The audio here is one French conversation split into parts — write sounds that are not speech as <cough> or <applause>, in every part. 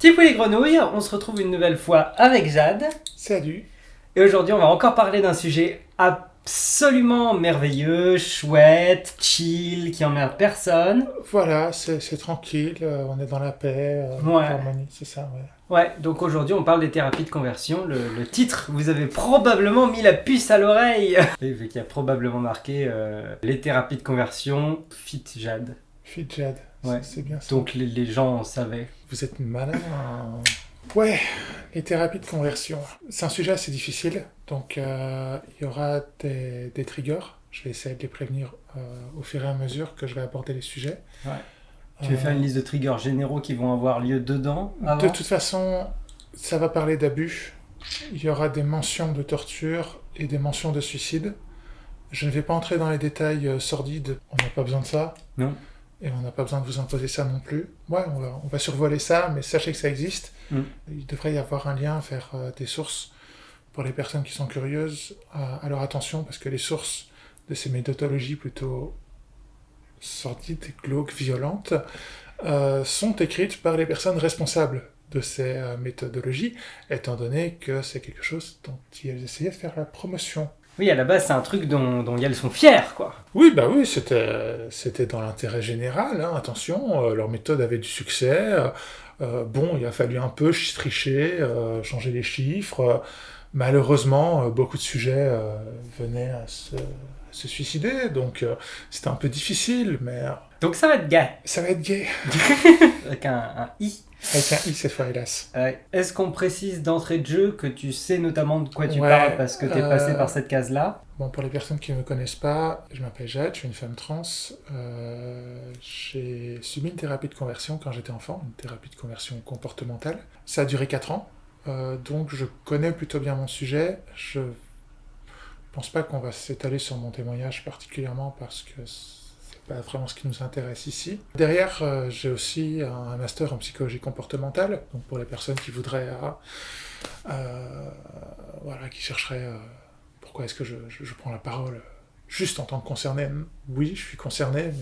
Tipou les grenouilles, on se retrouve une nouvelle fois avec Jade. Salut. Et aujourd'hui, on va encore parler d'un sujet absolument merveilleux, chouette, chill, qui emmerde personne. Voilà, c'est tranquille, euh, on est dans la paix, euh, Ouais. l'harmonie, c'est ça, ouais. Ouais, donc aujourd'hui, on parle des thérapies de conversion. Le, le titre, vous avez probablement mis la puce à l'oreille. <laughs> Y a probablement marqué euh, les thérapies de conversion, fit Jade. Fit Jad, Ouais. c'est- c'est bien ça. Donc les, les gens savaient. Vous êtes malin. hein. Ouais, les thérapies de conversion. C'est un sujet assez difficile, donc euh, il y aura des, des triggers. Je vais essayer de les prévenir euh, au fur et à mesure que je vais aborder les sujets. Ouais. Tu veux Euh, faire une liste de triggers généraux qui vont avoir lieu dedans De toute façon, ça va parler d'abus. Il y aura des mentions de torture et des mentions de suicide. Je ne vais pas entrer dans les détails euh, sordides. On n'a pas besoin de ça. Non. Et on n'a pas besoin de vous imposer ça non plus. Ouais, on va, on va survoler ça, mais sachez que ça existe. Mm. Il devrait y avoir un lien vers euh, des sources pour les personnes qui sont curieuses. alors attention, parce que les sources de ces méthodologies plutôt sordides, glauques, violentes, euh, sont écrites par les personnes responsables de ces euh, méthodologies, étant donné que c'est quelque chose dont ils essayaient de faire la promotion. Oui, à la base, c'est un truc dont, dont elles sont fières, quoi. Oui, bah oui, c'était dans l'intérêt général. hein, attention, euh, leur méthode avait du succès. euh, euh, bon, il a fallu un peu ch- tricher, euh, changer les chiffres. malheureusement, beaucoup de sujets venaient à se, à se suicider, donc c'était un peu difficile, mais Donc ça va être gay, ça va être gay. <laughs> avec un, un i. Avec un i cette fois, hélas. Ouais. Est-ce qu'on précise d'entrée de jeu que tu sais notamment de quoi tu Ouais, parles parce que tu es euh, passé par cette case-là Bon, pour les personnes qui ne me connaissent pas, je m'appelle Jade, je suis une femme trans. Euh, j'ai subi une thérapie de conversion quand j'étais enfant, une thérapie de conversion comportementale. Ça a duré 4 ans, euh, donc je connais plutôt bien mon sujet. Je pense pas qu'on va s'étaler sur mon témoignage particulièrement parce que pas vraiment ce qui nous intéresse ici. Derrière, euh, j'ai aussi un master en psychologie comportementale, donc pour les personnes qui voudraient, euh, euh, voilà, qui chercheraient pourquoi est-ce que je, je- je prends la parole juste en tant que concerné Oui, je suis concerné,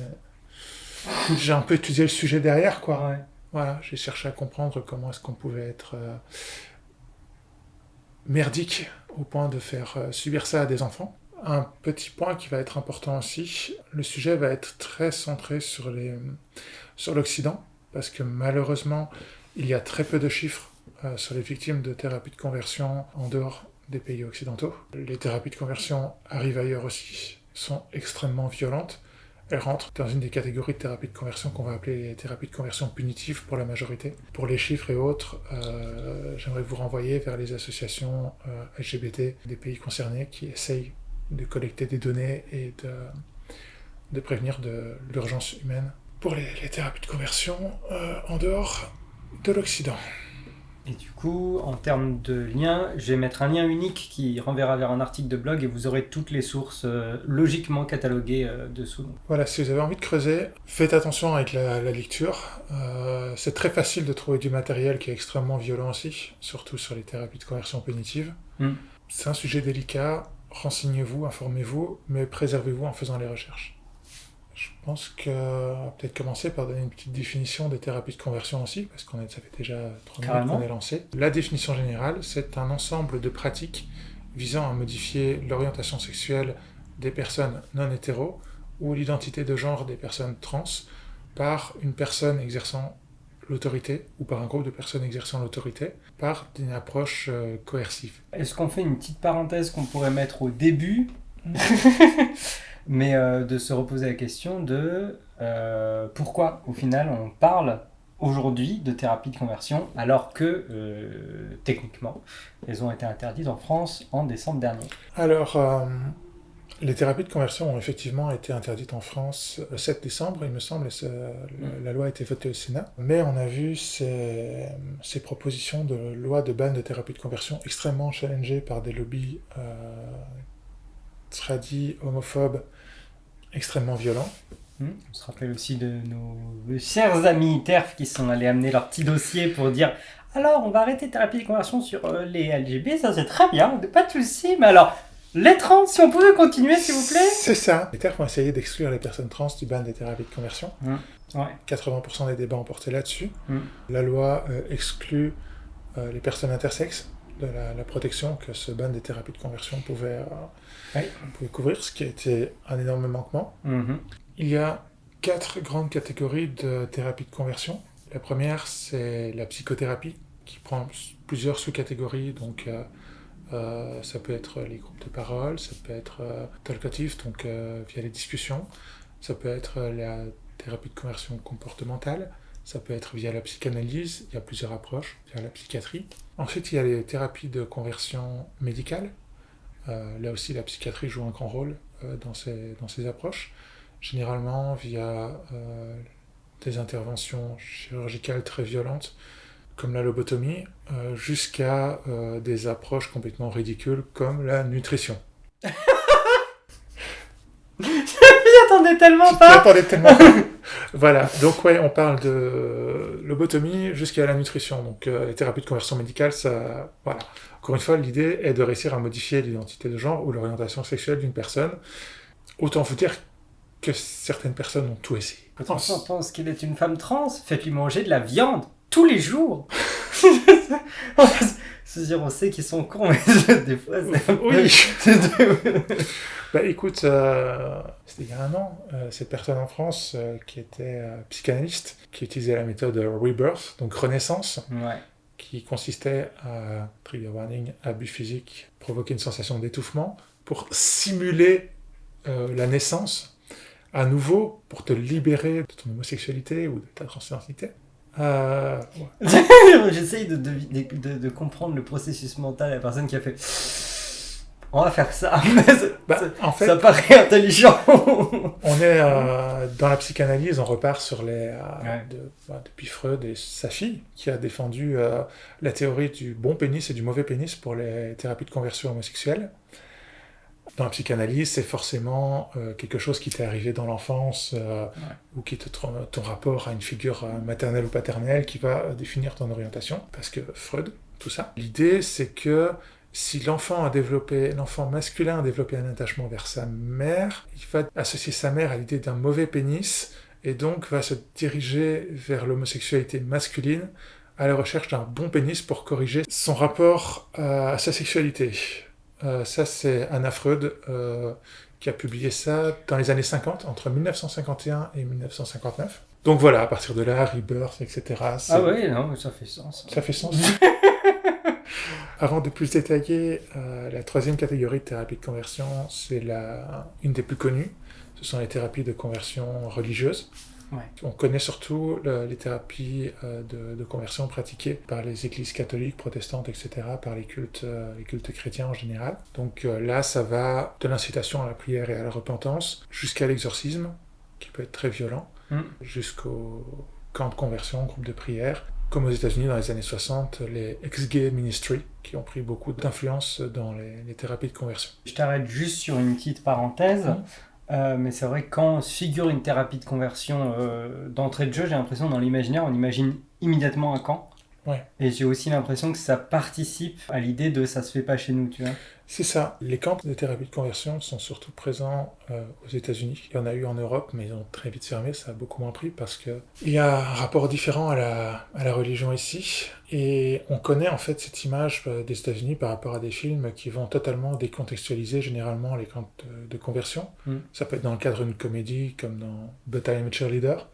mais j'ai un peu étudié le sujet derrière, quoi. Ouais. Voilà, j'ai cherché à comprendre comment est-ce qu'on pouvait être merdique au point de faire subir ça à des enfants. Un petit point qui va être important aussi, le sujet va être très centré sur l'Occident, parce que malheureusement, il y a très peu de chiffres euh, sur les victimes de thérapie de conversion en dehors des pays occidentaux. Les thérapies de conversion arrivent ailleurs aussi, sont extrêmement violentes. Elles rentrent dans une des catégories de thérapies de conversion qu'on va appeler les thérapies de conversion punitives pour la majorité. Pour les chiffres et autres, euh, j'aimerais vous renvoyer vers les associations euh, LGBT des pays concernés qui essayent de collecter des données et de, de prévenir de l'urgence humaine pour les, les thérapies de conversion euh, en dehors de l'Occident. Et du coup, en termes de lien, je vais mettre un lien unique qui renverra vers un article de blog et vous aurez toutes les sources euh, logiquement cataloguées euh, dessous. Voilà, si vous avez envie de creuser, faites attention avec la, la lecture. Euh, c'est très facile de trouver du matériel qui est extrêmement violent aussi, surtout sur les thérapies de conversion punitive. Mm. C'est un sujet délicat, renseignez-vous, informez-vous, mais préservez-vous en faisant les recherches. Je pense que peut-être commencer par donner une petite définition des thérapies de conversion aussi, parce qu'on ça fait déjà trois minutes qu'on est lancé. La définition générale, c'est un ensemble de pratiques visant à modifier l'orientation sexuelle des personnes non hétéros ou l'identité de genre des personnes trans par une personne exerçant l'autorité ou par un groupe de personnes exerçant l'autorité par une approche euh, coercive. Est-ce qu'on fait une petite parenthèse qu'on pourrait mettre au début <laughs> Mais euh, de se reposer la question de euh, pourquoi, au final, on parle aujourd'hui de thérapie de conversion alors que, euh, techniquement, elles ont été interdites en France en décembre dernier? Alors, euh, les thérapies de conversion ont effectivement été interdites en France le 7 décembre, il me semble, et ça- la- loi a été votée au Sénat. Mais on a vu ces, ces propositions de loi de ban de thérapie de conversion extrêmement challengées par des lobbies euh, tradis, homophobes, extrêmement violents. Hmm. On se rappelle aussi de nos chers amis TERF qui sont allés amener leur petit dossier pour dire alors on va arrêter thérapie de conversion sur euh, les LGB, ça c'est très bien, pas de soucis, mais alors les trans, si on pouvait continuer s'il vous plaît C'est ça. Les TERF ont essayé d'exclure les personnes trans du ban des thérapies de conversion. Mm. Ouais. 80% des débats ont porté là-dessus. Mm. La loi euh, exclut euh, les personnes intersexes de la, la protection que ce ban des thérapies de conversion pouvait, euh, Ouais. pouvait couvrir, ce qui a été un énorme manquement. Mhm. Il y a quatre grandes catégories de thérapie de conversion. La première, c'est la psychothérapie, qui prend plusieurs sous-catégories. Donc, euh, ça peut être les groupes de parole, ça peut être euh, talkative, donc euh, via les discussions, ça peut être euh, la thérapie de conversion comportementale, ça peut être via la psychanalyse, il y a plusieurs approches, via la psychiatrie. Ensuite, il y a les thérapies de conversion médicale. Là aussi, la psychiatrie joue un grand rôle dans, ces, dans ces approches généralement via des interventions chirurgicales très violentes, comme la lobotomie, euh, jusqu'à euh, des approches complètement ridicules comme la nutrition. <laughs> J'y attendais tellement Je pas m'attendais tellement. <laughs> voilà, donc ouais, on parle de lobotomie jusqu'à la nutrition. Donc euh, les thérapies de conversion médicale, ça, voilà. Encore une fois, l'idée est de réussir à modifier l'identité de genre ou l'orientation sexuelle d'une personne. Autant vous dire que certaines personnes ont tout essayé. Quand on pense qu'il est une femme trans, faites-lui manger de la viande tous les jours. <laughs> On sait qu'ils sont cons, mais <laughs> des fois, c'est Oui. <laughs> Bah écoute, euh, c'était il y a un an, euh, cette personne en France euh, qui était psychanalyste, qui utilisait la méthode Rebirth, donc renaissance, ouais. qui consistait à, trigger warning, abus physique, provoquer une sensation d'étouffement, pour simuler la naissance, à nouveau, pour te libérer de ton homosexualité ou de ta transidentité. Euh, ouais. <laughs> J'essaye de, de, de- de comprendre le processus mental de la personne qui a fait. On va faire ça. <laughs> Bah, ça- en fait, ça paraît intelligent. <laughs> On est euh, dans la psychanalyse, on repart sur les euh, Ouais. de- bah, depuis Freud et sa fille qui a défendu euh, la théorie du bon pénis et du mauvais pénis pour les thérapies de conversion homosexuelle. Dans la psychanalyse, c'est forcément euh, quelque chose qui t'est arrivé dans l'enfance euh, ou qui te ton, ton rapport à une figure euh, maternelle ou paternelle qui va définir ton orientation. Parce que Freud, tout ça. L'idée, c'est que si l'enfant a développé, l'enfant masculin a développé un attachement vers sa mère, il va associer sa mère à l'idée d'un mauvais pénis et donc va se diriger vers l'homosexualité masculine à la recherche d'un bon pénis pour corriger son rapport à sa sexualité. Euh, ça, c'est Anna Freud euh, qui a publié ça dans les années 50, entre 1951 et 1959. Donc voilà, à partir de là, Rebirth, etc. ah ouais, non, mais ça fait sens. ça fait sens. <laughs> Avant de plus détailler, euh, la troisième catégorie de thérapie de conversion, c'est la... une des plus connues. Ce sont les thérapies de conversion religieuses. Ouais. On connaît surtout le- les thérapies euh, de, de conversion pratiquées par les églises catholiques, protestantes, etc., par les cultes, euh, les cultes chrétiens en général. Donc euh, là, ça va de l'incitation à la prière et à la repentance jusqu'à l'exorcisme, qui peut être très violent Mm. jusqu'au camp de conversion, groupe de prière, comme aux États-Unis dans les années 60, les ex-gay ministry, qui ont pris beaucoup d'influence dans les, les thérapies de conversion. Je t'arrête juste sur une petite parenthèse. Mhm. Euh, mais c'est vrai que quand se figure une thérapie de conversion euh, d'entrée de jeu, j'ai l'impression dans l'imaginaire, on imagine immédiatement un camp. Ouais. Et j'ai aussi l'impression que ça participe à l'idée de ça se fait pas chez nous, tu vois. C'est ça. Les camps de thérapie de conversion sont surtout présents euh, aux États-Unis. Il y en a eu en Europe, mais ils ont très vite fermé. Ça a beaucoup moins pris parce que il y a un rapport différent à la, à la religion ici. Et on connaît en fait cette image euh, des États-Unis par rapport à des films qui vont totalement décontextualiser généralement les camps de, de conversion. Mm. Ça peut être dans le cadre d'une comédie comme dans But I Am a Cheerleader,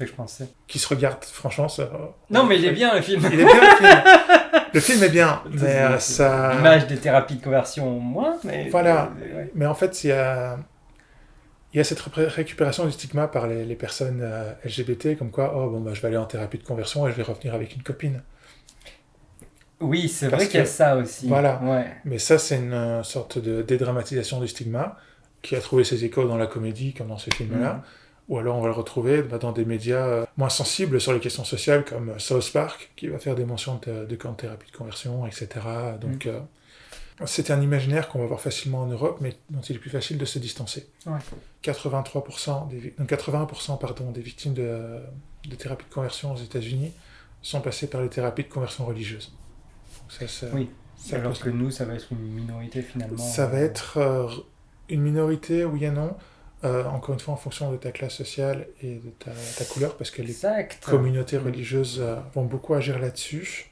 Que je pensais. qui se regarde franchement. Ça, Non, mais il est bien le film. Il est bien le film. <laughs> Le film est bien, mais euh, ça. L'image des thérapies de conversion, moins, mais. Voilà. euh, ouais. Mais en fait, il y a, il y a cette ré- récupération du stigma par les, les personnes euh, LGBT, comme quoi, oh bon, bah, je vais aller en thérapie de conversion et je vais revenir avec une copine. Oui, c'est vrai qu'il y a ça aussi. voilà. Ouais. Mais ça, c'est une euh, sorte de dédramatisation du stigma qui a trouvé ses échos dans la comédie, comme dans ce film-là. Mhm. Ou alors on va le retrouver bah, dans des médias euh, moins sensibles sur les questions sociales, comme euh, South Park, qui va faire des mentions de, de camps de thérapie de conversion, etc. Donc, euh, c'est un imaginaire qu'on va voir facilement en Europe, mais dont il est plus facile de se distancer. Ouais. 83% des, vi- donc 81% pardon, des victimes de, de thérapie de conversion aux États-Unis sont passées par les thérapies de conversion religieuse. Donc ça, ça- Oui. ça Alors que nous, ça va être une minorité finalement. ça va être euh, une minorité, oui et non. Euh, encore une fois en fonction de ta classe sociale et de ta, ta couleur, parce que les Exact. communautés religieuses euh, vont beaucoup agir là-dessus.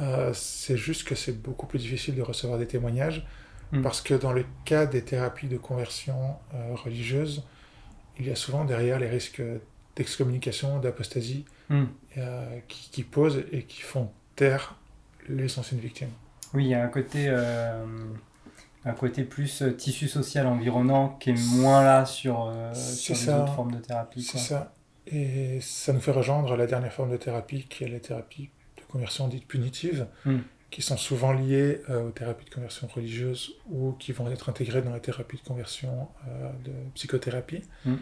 Euh, c'est juste que c'est beaucoup plus difficile de recevoir des témoignages, Mm. parce que dans le cas des thérapies de conversion euh, religieuse, il y a souvent derrière les risques d'excommunication, d'apostasie, euh, qui, qui posent et qui font taire les anciennes victimes. Oui, il y a un côté, euh, un côté plus euh, tissu social environnant qui est moins là sur, euh, sur les ça. autres formes de thérapie. C'est ça. Et ça nous fait rejoindre la dernière forme de thérapie, qui est les thérapies de conversion dites punitives, Mm. qui sont souvent liées euh, aux thérapies de conversion religieuse ou qui vont être intégrées dans les thérapies de conversion euh, de psychothérapie, Mm.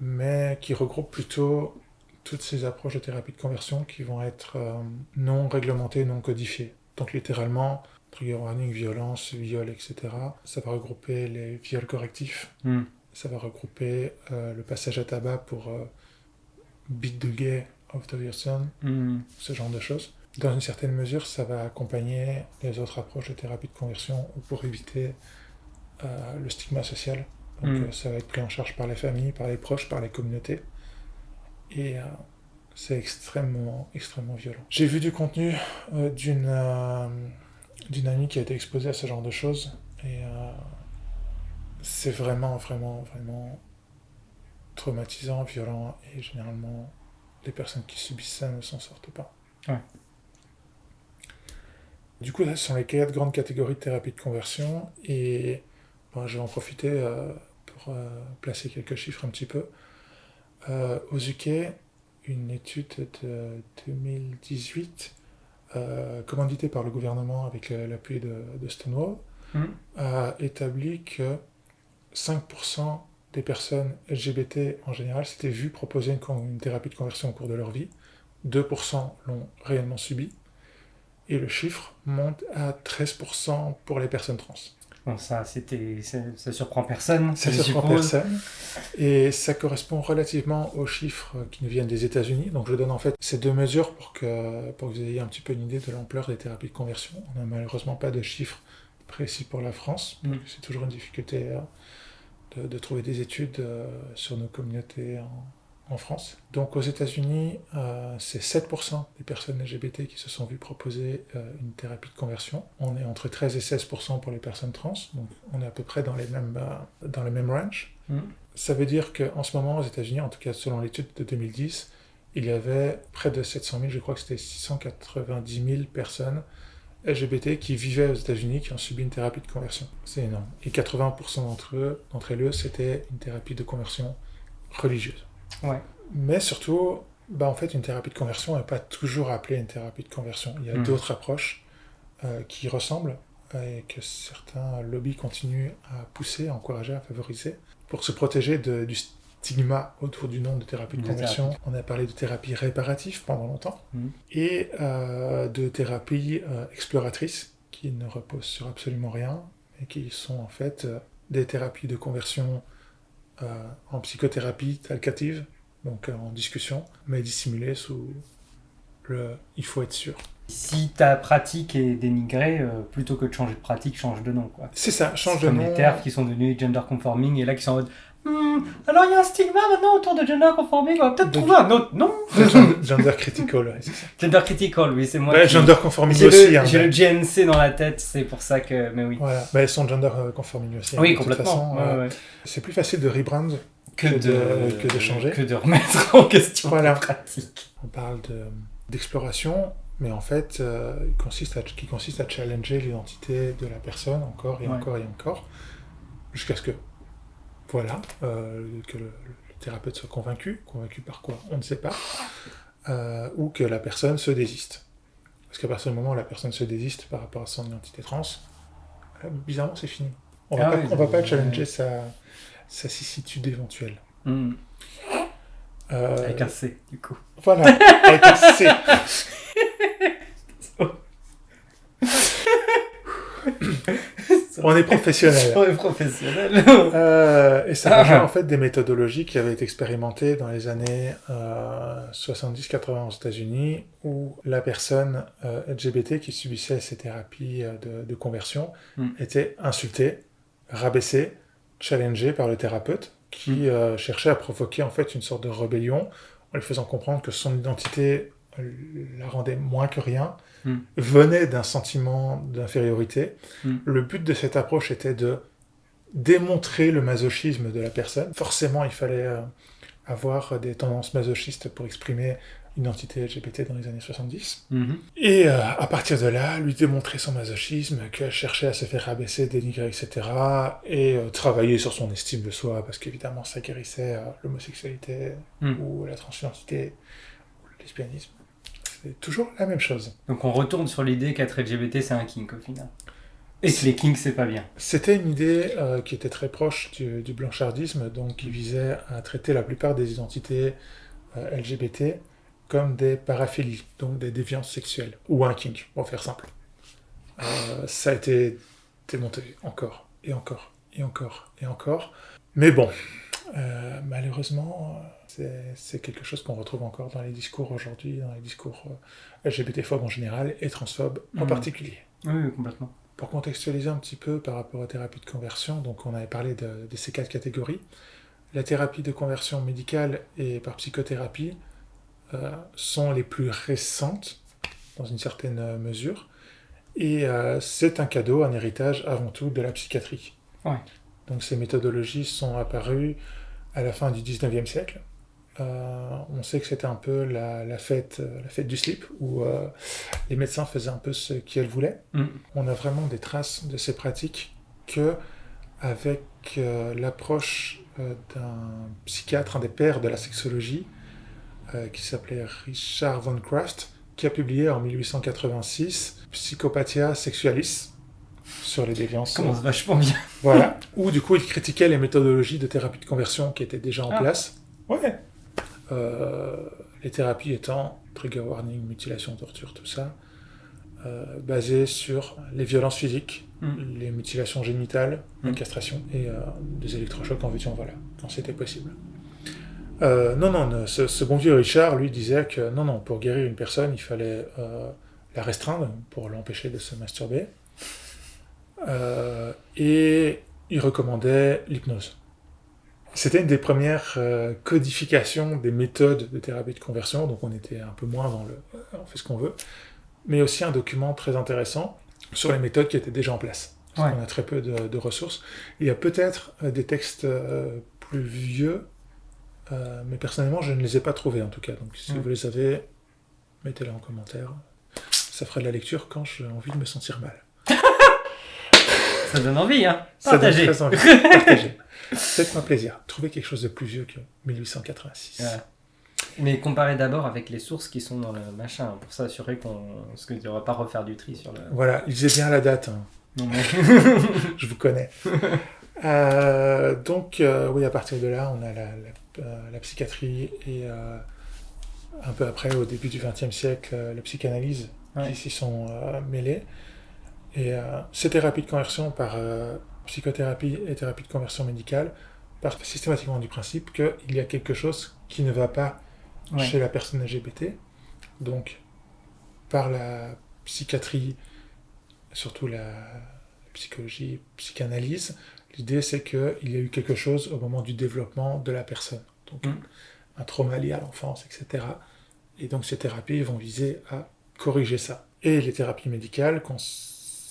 mais qui regroupent plutôt toutes ces approches de thérapie de conversion qui vont être non réglementées, non codifiées. Donc littéralement, trigger warning, violence, viol, etc. Ça va regrouper les viols correctifs, Hmm. ça va regrouper euh, le passage à tabac pour euh, beat the gay of the son, Hmm. ce genre de choses. Dans une certaine mesure, ça va accompagner les autres approches de thérapie de conversion ou pour éviter euh, le stigma social. Donc Mm. euh, ça va être pris en charge par les familles, par les proches, par les communautés. Et c'est extrêmement, extrêmement violent. J'ai vu du contenu d'une amie qui a été exposée à ce genre de choses. Et euh, c'est vraiment, vraiment, vraiment traumatisant, violent. Et généralement, les personnes qui subissent ça ne s'en sortent pas. Ouais. Du coup, là, ce sont les quatre grandes catégories de thérapie de conversion. Et bon, je vais en profiter euh, pour euh, placer quelques chiffres un petit peu. Aux UK, une étude de 2018, euh, commanditée par le gouvernement avec l'appui de, de Stonewall, Hmm. a établi que 5% des personnes LGBT en général s'étaient vues proposer une, une thérapie de conversion au cours de leur vie, 2% l'ont réellement subi, et le chiffre monte à 13% pour les personnes trans. Bon, ça, c'était, ça, ça surprend personne, Ça ne surprend suppose. personne. Et ça correspond relativement aux chiffres qui nous viennent des États-Unis. Donc je donne en fait ces deux mesures pour que, pour que vous ayez un petit peu une idée de l'ampleur des thérapies de conversion. On n'a malheureusement pas de chiffres précis pour la France. Mm. C'est toujours une difficulté euh, de, de trouver des études euh, sur nos communautés en, en France. Donc aux États-Unis, euh, c'est 7% des personnes LGBT qui se sont vues proposer euh, une thérapie de conversion. On est entre 13 et 16% pour les personnes trans. Donc on est à peu près dans les mêmes, euh, dans les mêmes ranges. Hmm. Ça veut dire qu'en ce moment, aux États-Unis, en tout cas selon l'étude de 2010, il y avait près de 700 000, je crois que c'était 690 000 personnes LGBT qui vivaient aux États-Unis qui ont subi une thérapie de conversion. C'est énorme. Et 80% d'entre eux, d'entre elles, c'était une thérapie de conversion religieuse. Ouais. Mais surtout, bah, en fait, une thérapie de conversion n'est pas toujours appelée une thérapie de conversion. Il y a Mhm. d'autres approches euh, qui ressemblent et que certains lobbies continuent à pousser, à encourager, à favoriser pour se protéger de- du stigma autour du nom de thérapie de conversion. On a parlé de thérapie réparative pendant longtemps Mhm. et euh, de thérapie euh, exploratrice qui ne reposent sur absolument rien et qui sont en fait des thérapies de conversion euh, en psychothérapie talcative, donc euh, en discussion, mais dissimulées sous le il faut être sûr. Si ta pratique est dénigrée, euh, plutôt que de changer de pratique, change de nom. Quoi. C'est ça, change de comme nom. les TERF qui sont devenus gender conforming et là qui sont en mode Hmm, alors il y a un stigma maintenant autour de gender conforming, on va peut-être trouver un autre nom. <laughs> de gender, gender critical, ouais, c'est ça. Gender critical, oui, c'est moi. Ouais, qui- gender conforming J'ai aussi. hein, j'ai mais- le GNC dans la tête, c'est pour ça que. Mais oui. Voilà, bah, elles sont gender euh, conforming aussi. hein, Oui, complètement. euh. C'est plus facile de rebrand. Que, que de, que de changer. Que de remettre <laughs> en question Voilà. la pratique. On parle de- d'exploration, mais en fait, euh, il consiste à, qui consiste à challenger l'identité de la personne encore et Ouais. encore et encore, jusqu'à ce que, voilà, euh, que le, le thérapeute soit convaincu. Convaincu par quoi? On ne sait pas. Euh, ou que la personne se désiste. Parce qu'à partir du moment où la personne se désiste par rapport à son identité trans, euh, bizarrement, c'est fini. On Ah oui, on va pas challenger sa, sa cissitude éventuelle. Hmm. Avec un C, du coup. Voilà, avec un C. <laughs> On est professionnel. <laughs> On est professionnel. Euh, et ça rejoint en fait des méthodologies qui avaient été expérimentées dans les années euh, 70-80 aux États-Unis, où la personne euh, LGBT qui subissait ces thérapies euh, de, de conversion Mm. était insultée, rabaissée, challengée par le thérapeute, qui euh, cherchait à provoquer en fait une sorte de rébellion en lui faisant comprendre que son identité la rendait moins que rien, Mm. venait d'un sentiment d'infériorité. Mm. Le but de cette approche était de démontrer le masochisme de la personne. Forcément, il fallait euh, avoir des tendances masochistes pour exprimer une identité LGBT dans les années 70. Mhm. Et euh, à partir de là, lui démontrer son masochisme, qu'elle cherchait à se faire abaisser, dénigrer, etc. Et euh, travailler sur son estime de soi, parce qu'évidemment, ça guérissait euh, l'homosexualité, Mm. ou la transidentité, ou le lesbianisme. C'est toujours la même chose. Donc on retourne sur l'idée qu'être LGBT c'est un kink au final. Et que les kinks c'est pas bien. C'était une idée euh, qui était très proche du, du blanchardisme, donc qui visait à traiter la plupart des identités euh, LGBT comme des paraphilies, donc des déviances sexuelles, ou un kink, pour faire simple. Euh, ça a été démonté encore, et encore, et encore, et encore. Mais bon, euh, malheureusement, euh, c'est- quelque chose qu'on retrouve encore dans les discours aujourd'hui, dans les discours euh, LGBT-phobes en général, et transphobes en Mhm. particulier. Oui, complètement. Pour contextualiser un petit peu par rapport aux thérapies de conversion, donc on avait parlé de, de ces quatre catégories. La thérapie de conversion médicale et par psychothérapie euh, sont les plus récentes, dans une certaine mesure, et euh, c'est un cadeau, un héritage avant tout de la psychiatrie. Ouais. Donc ces méthodologies sont apparues à la fin du 19e siècle. Euh, on sait que c'était un peu la, la fête, euh, la fête du slip, où euh, les médecins faisaient un peu ce qu'ils voulaient Mm. on a vraiment des traces de ces pratiques que avec euh, l'approche d'un psychiatre, un des pères de la sexologie, qui s'appelait Richard von Kraft, qui a publié en 1886 Psychopathia Sexualis sur les déviances. Commence vachement bien. Voilà. <laughs> Où du coup il critiquait les méthodologies de thérapie de conversion qui étaient déjà en Ah. place. Ouais. Euh, les thérapies étant trigger warning, mutilation, torture, tout ça, euh, basées sur les violences physiques, Mm. les mutilations génitales, la Mm. castration et euh, des électrochocs en vue voilà, quand c'était possible. Non, non, ce, ce bon vieux Richard, lui, disait que non, non, pour guérir une personne, il fallait la restreindre pour l'empêcher de se masturber. Euh, et il recommandait l'hypnose. C'était une des premières euh, codifications des méthodes de thérapie de conversion, donc on était un peu moins dans le euh, on fait ce qu'on veut, mais aussi un document très intéressant sur les méthodes qui étaient déjà en place. Parce Ouais. qu'on a très peu de, de ressources. Il y a peut-être des textes plus vieux, mais personnellement je ne les ai pas trouvés en tout cas. Donc si vous les avez, mettez-les en commentaire. Ça fera de la lecture quand j'ai envie de me sentir mal. Ça donne envie, hein. Ça donne Partagez. très envie. <laughs> Partagez. Faites-moi plaisir. Trouvez quelque chose de plus vieux que 1886. Ouais. Mais comparez d'abord avec les sources qui sont dans le machin, pour s'assurer qu'on. Ne va pas refaire du tri sur le. Voilà, lisez bien la date, hein. Non, mais- <laughs> je vous connais. Euh, donc, euh, oui, à partir de là, on a la, la- euh, la psychiatrie et euh, un peu après, au début du XXe siècle, la psychanalyse Ouais. qui s'y sont mêlées. Et euh, ces thérapies de conversion par euh, psychothérapie et thérapie de conversion médicale partent systématiquement du principe qu'il y a quelque chose qui ne va pas Ouais. chez la personne LGBT. Donc, par la psychiatrie, surtout la psychologie, psychanalyse, l'idée c'est qu'il y a eu quelque chose au moment du développement de la personne. Donc, Mm. un trauma lié à l'enfance, etc. Et donc, ces thérapies vont viser à corriger ça. Et les thérapies médicales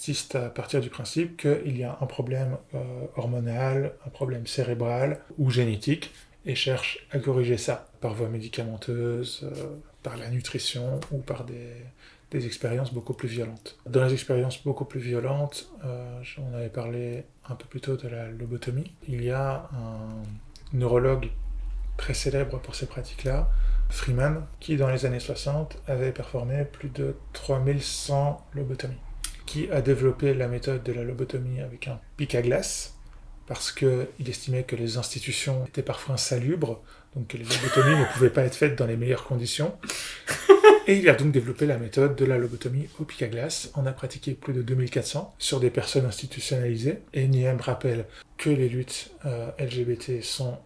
consistent à partir du principe qu'il y a un problème euh, hormonal, un problème cérébral ou génétique, et cherchent à corriger ça par voie médicamenteuse, euh, par la nutrition ou par des, expériences beaucoup plus violentes. Dans les expériences beaucoup plus violentes, euh, on avait parlé un peu plus tôt de la lobotomie. Il y a un neurologue très célèbre pour ces pratiques-là, Freeman, qui dans les années 60 avait performé plus de 3100 lobotomies, qui a développé la méthode de la lobotomie avec un pic à glace, parce qu'il estimait que les institutions étaient parfois insalubres, donc que les lobotomies <laughs> ne pouvaient pas être faites dans les meilleures conditions. <laughs> Et il a donc développé la méthode de la lobotomie au pic à glace. On a pratiqué plus de 2400 sur des personnes institutionnalisées. Et Niem rappelle que les luttes euh, LGBT sont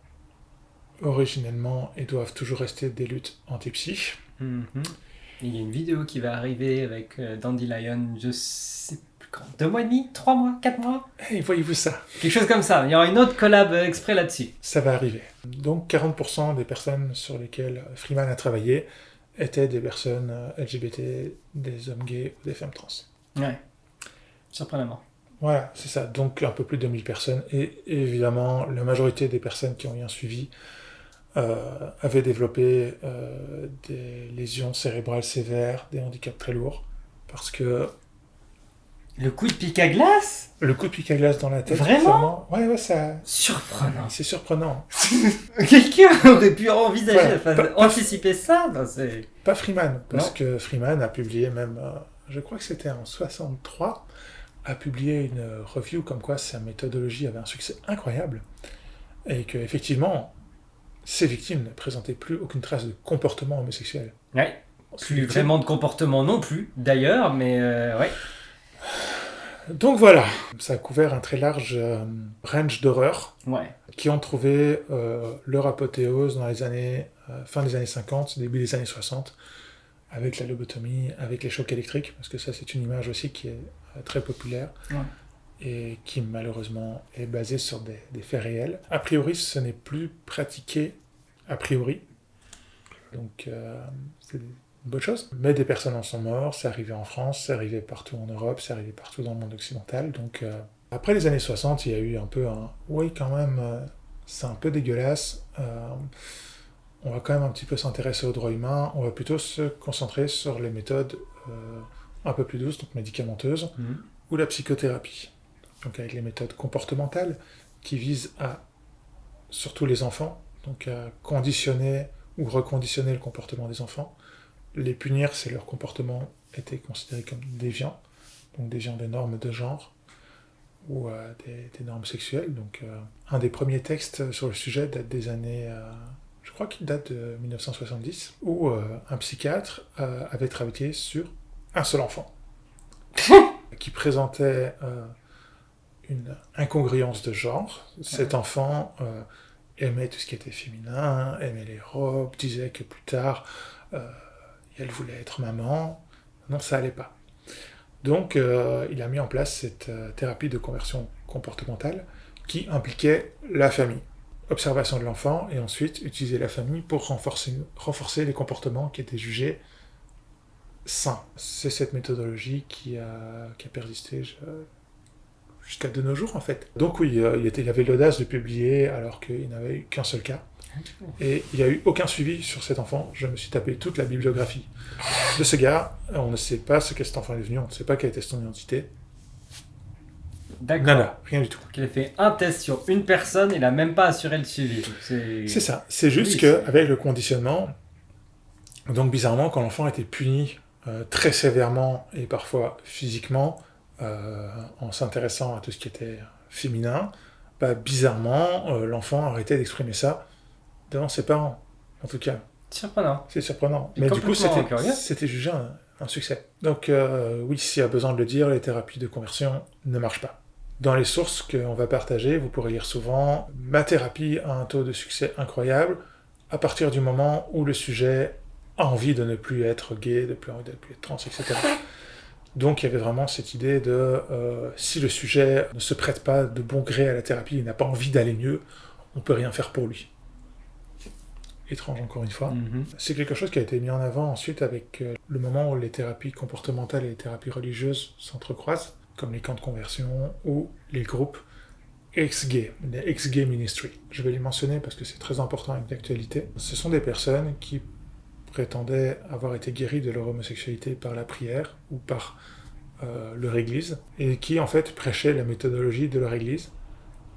originellement et doivent toujours rester des luttes anti-psych. Mhm. Il y a une vidéo qui va arriver avec euh, Dandelion, je sais plus quand Deux mois et demi? Trois mois? Quatre mois? Et voyez-vous ça? Quelque chose comme ça. Il y aura une autre collab exprès là-dessus. Ça va arriver. Donc 40% des personnes sur lesquelles Freeman a travaillé étaient des personnes euh, LGBT, des hommes gays ou des femmes trans. Ouais. Surprenamment. Voilà, c'est ça. Donc un peu plus de 1000 personnes. Et évidemment, la majorité des personnes qui ont eu un suivi euh, avaient développé euh, des lésions cérébrales sévères, des handicaps très lourds. Parce que Le coup de pic à glace? le coup de pic à glace dans la tête... Vraiment? Ouais, ouais, ça... Surprenant. C'est surprenant. <laughs> Quelqu'un aurait pu envisager, enfin, pas- pas- anticiper ça Non, Pas Freeman, parce Non. que Freeman a publié même, euh, je crois que c'était en 63, a publié une review comme quoi sa méthodologie avait un succès incroyable et que effectivement ces victimes ne présentaient plus aucune trace de comportement homosexuel. Ouais. Plus vraiment de comportement non plus, d'ailleurs, mais euh, ouais. Donc voilà, ça a couvert un très large euh, range d'horreurs Ouais. qui ont trouvé euh, leur apothéose dans les années fin des années 50, début des années 60, avec la lobotomie, avec les chocs électriques, parce que ça c'est une image aussi qui est très populaire Ouais. Et qui malheureusement est basée sur des, des faits réels. A priori, ce n'est plus pratiqué a priori, donc euh, c'est une bonne chose. Mais des personnes en sont mortes, c'est arrivé en France, c'est arrivé partout en Europe, c'est arrivé partout dans le monde occidental, donc euh, après les années 60, il y a eu un peu un... Oui, quand même, euh, c'est un peu dégueulasse. on va quand même un petit peu s'intéresser aux droits humains. On va plutôt se concentrer sur les méthodes un peu plus douces, donc médicamenteuses, Mhm. ou la psychothérapie. Donc avec les méthodes comportementales qui visent à, surtout les enfants, donc à conditionner ou reconditionner le comportement des enfants. Les punir si leur comportement était considéré comme déviant, donc déviant des normes de genre ou euh, des, des normes sexuelles. Donc, euh, un des premiers textes sur le sujet date des années, euh, je crois qu'il date de 1970, où un psychiatre avait travaillé sur un seul enfant, <laughs> qui présentait une incongruence de genre. Cet enfant euh, aimait tout ce qui était féminin, aimait les robes, disait que plus tard, euh, elle voulait être maman. Non, ça allait pas. Donc, euh, il a mis en place cette thérapie de conversion comportementale qui impliquait la famille. Observation de l'enfant et ensuite utiliser la famille pour renforcer, renforcer les comportements qui étaient jugés sains. C'est cette méthodologie qui a, qui a persisté je- jusqu'à de nos jours en fait. Donc oui, euh, il, était, il avait l'audace de publier alors qu'il n'avait eu qu'un seul cas. Et il n'y a eu aucun suivi sur cet enfant. Je me suis tapé toute la bibliographie de ce gars. On ne sait pas ce qu'est cet enfant est devenu, on ne sait pas quelle était son identité. D'accord. Nada, rien du tout. Donc, il a fait un test sur une personne, il a même pas assuré le suivi. C'est ça. C'est juste Oui, que c'est- avec le conditionnement, donc bizarrement, quand l'enfant était puni euh, très sévèrement et parfois physiquement euh, en s'intéressant à tout ce qui était féminin, bah, bizarrement, euh, l'enfant arrêtait d'exprimer ça devant ses parents. En tout cas, Surprenant. c'est surprenant. Et Mais du coup, c'était jugé un, un succès. Donc euh, oui, s'il y a besoin de le dire, les thérapies de conversion ne marchent pas. Dans les sources qu'on va partager, vous pourrez lire souvent « Ma thérapie a un taux de succès incroyable à partir du moment où le sujet a envie de ne plus être gay, de plus envie de ne plus être trans, etc. » Donc il y avait vraiment cette idée de euh, si le sujet ne se prête pas de bon gré à la thérapie, il n'a pas envie d'aller mieux, on peut rien faire pour lui. Étrange encore une fois. Mhm. C'est quelque chose qui a été mis en avant ensuite avec euh, le moment où les thérapies comportementales et les thérapies religieuses s'entrecroisent, comme les camps de conversion ou les groupes ex-gay, les ex-gay ministry. Je vais les mentionner parce que c'est très important avec l'actualité. Ce sont des personnes qui prétendaient avoir été guéries de leur homosexualité par la prière ou par euh, leur église, et qui en fait prêchaient la méthodologie de leur église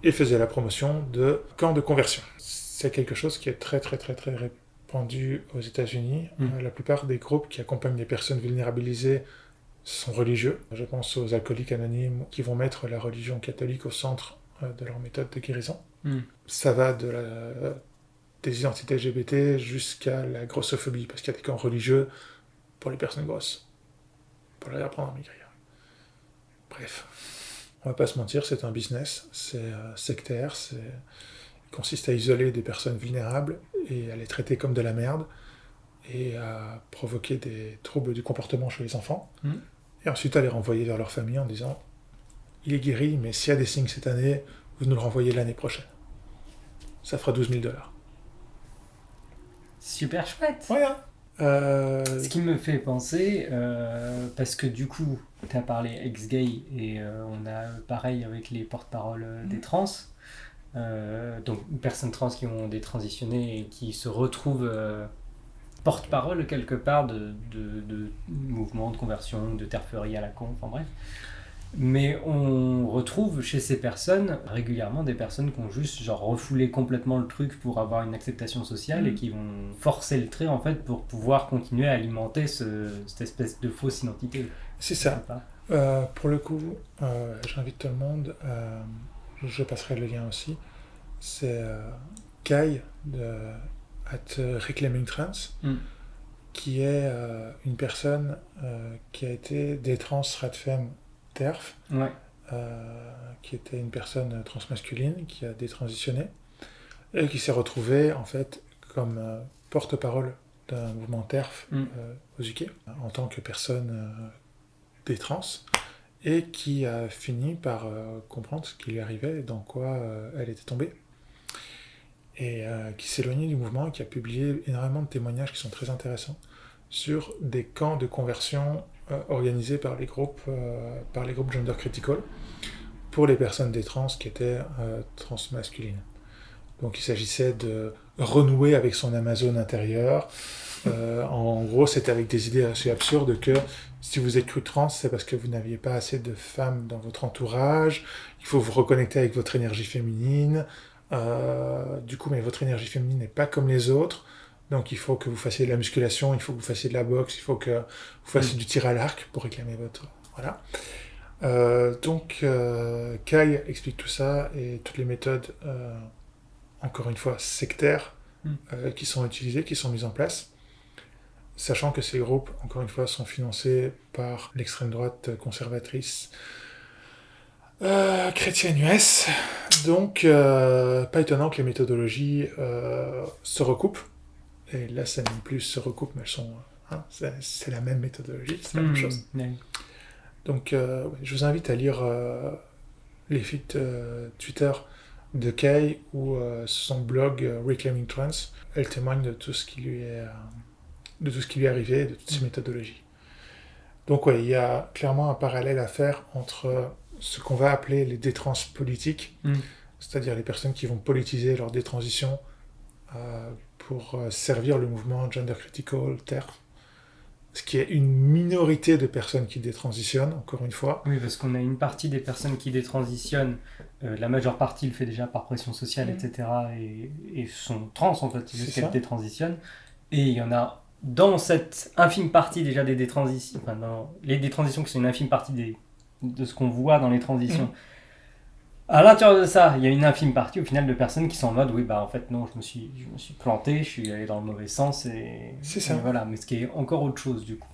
et faisaient la promotion de camps de conversion. C'est quelque chose qui est très très très très répandu aux États-Unis. Mm. Euh, la plupart des groupes qui accompagnent les personnes vulnérabilisées sont religieux. Je pense aux alcooliques anonymes qui vont mettre la religion catholique au centre euh, de leur méthode de guérison. Mm. Ça va de la, des identités LGBT jusqu'à la grossophobie, parce qu'il y a des camps religieux pour les personnes grosses, pour leur apprendre à maigrir. Bref, on va pas se mentir, c'est un business, c'est euh, sectaire, c'est il consiste à isoler des personnes vulnérables et à les traiter comme de la merde et à provoquer des troubles du comportement chez les enfants. Mhm. et ensuite à les renvoyer vers leur famille en disant il est guéri, mais s'il y a des signes cette année, vous nous le renvoyez l'année prochaine. Ça fera 12 000 dollars. Super chouette. Voilà. Euh, Ce qui me fait penser, euh, parce que du coup, tu as parlé ex-gay et euh, on a pareil avec les porte-paroles des trans. Euh, donc, personnes trans qui ont détransitionné et qui se retrouvent porte-parole quelque part de, de, de mouvements de conversion, de terferie à la con, enfin bref. Mais on retrouve chez ces personnes régulièrement des personnes qui ont juste genre refoulé complètement le truc pour avoir une acceptation sociale et qui vont forcer le trait en fait pour pouvoir continuer à alimenter ce- cette espèce de fausse identité. c'est ça. Euh, pour le coup, euh, j'invite tout le monde, euh, je passerai le lien aussi, c'est Kai de at Reclaiming Trans, Mm. qui est euh, une personne euh, qui a été des trans radfem TERF, Ouais. euh, qui était une personne transmasculine, qui a détransitionné, et qui s'est retrouvée en fait comme euh, porte-parole d'un mouvement TERF Mm. euh, aux UK, en tant que personne des trans, et qui a fini par euh, comprendre ce qui lui arrivait et dans quoi euh, elle était tombée. Et euh, qui s'est éloignée du mouvement et qui a publié énormément de témoignages qui sont très intéressants sur des camps de conversion euh, organisés par les groupes, euh, par les groupes gender critical pour les personnes des trans qui étaient euh, transmasculines. Donc il s'agissait de renouer avec son Amazon intérieur. En gros, c'était avec des idées assez absurdes que si vous êtes cru trans, c'est parce que vous n'aviez pas assez de femmes dans votre entourage. Il faut vous reconnecter avec votre énergie féminine. Du coup, mais votre énergie féminine n'est pas comme les autres. Donc il faut que vous fassiez de la musculation, il faut que vous fassiez de la boxe, il faut que vous fassiez du tir à l'arc pour réclamer votre... Voilà. Euh, donc euh, Kai explique tout ça et toutes les méthodes, euh, encore une fois, sectaires Mm. qui sont utilisées, qui sont mises en place. Sachant que ces groupes, encore une fois, sont financés par l'extrême droite conservatrice chrétienne US. Donc, pas étonnant que les méthodologies se recoupent. Et là, ça n'est plus se recoupent, mais elles sont. hein, c'est la même méthodologie, c'est la même Hmm, chose. Donc, euh, je vous invite à lire euh, les feeds euh, Twitter de Kay ou son blog Reclaiming Trans. Elle témoigne de tout ce qui lui est, de tout ce qui lui est arrivé, de toutes ses méthodologies. Donc, ouais, il y a clairement un parallèle à faire entre ce qu'on va appeler les détrans politiques, Mm. c'est-à-dire les personnes qui vont politiser leur détransition pour euh, servir le mouvement Gender Critical TERF, ce qui est une minorité de personnes qui détransitionnent, encore une fois. Oui, parce qu'on a une partie des personnes qui détransitionnent, euh, la majeure partie le fait déjà par pression sociale, Mm. etc. Et, et sont trans en fait, ça. détransitionnent. Et il y en a dans cette infime partie déjà des détransitions, enfin dans les détransitions qui sont une infime partie des, de ce qu'on voit dans les transitions. Mm. À l'intérieur de ça, il y a une infime partie au final de personnes qui sont en mode oui bah en fait non je me suis je me suis planté, je suis allé dans le mauvais sens et, C'est ça. et voilà mais ce qui est encore autre chose du coup.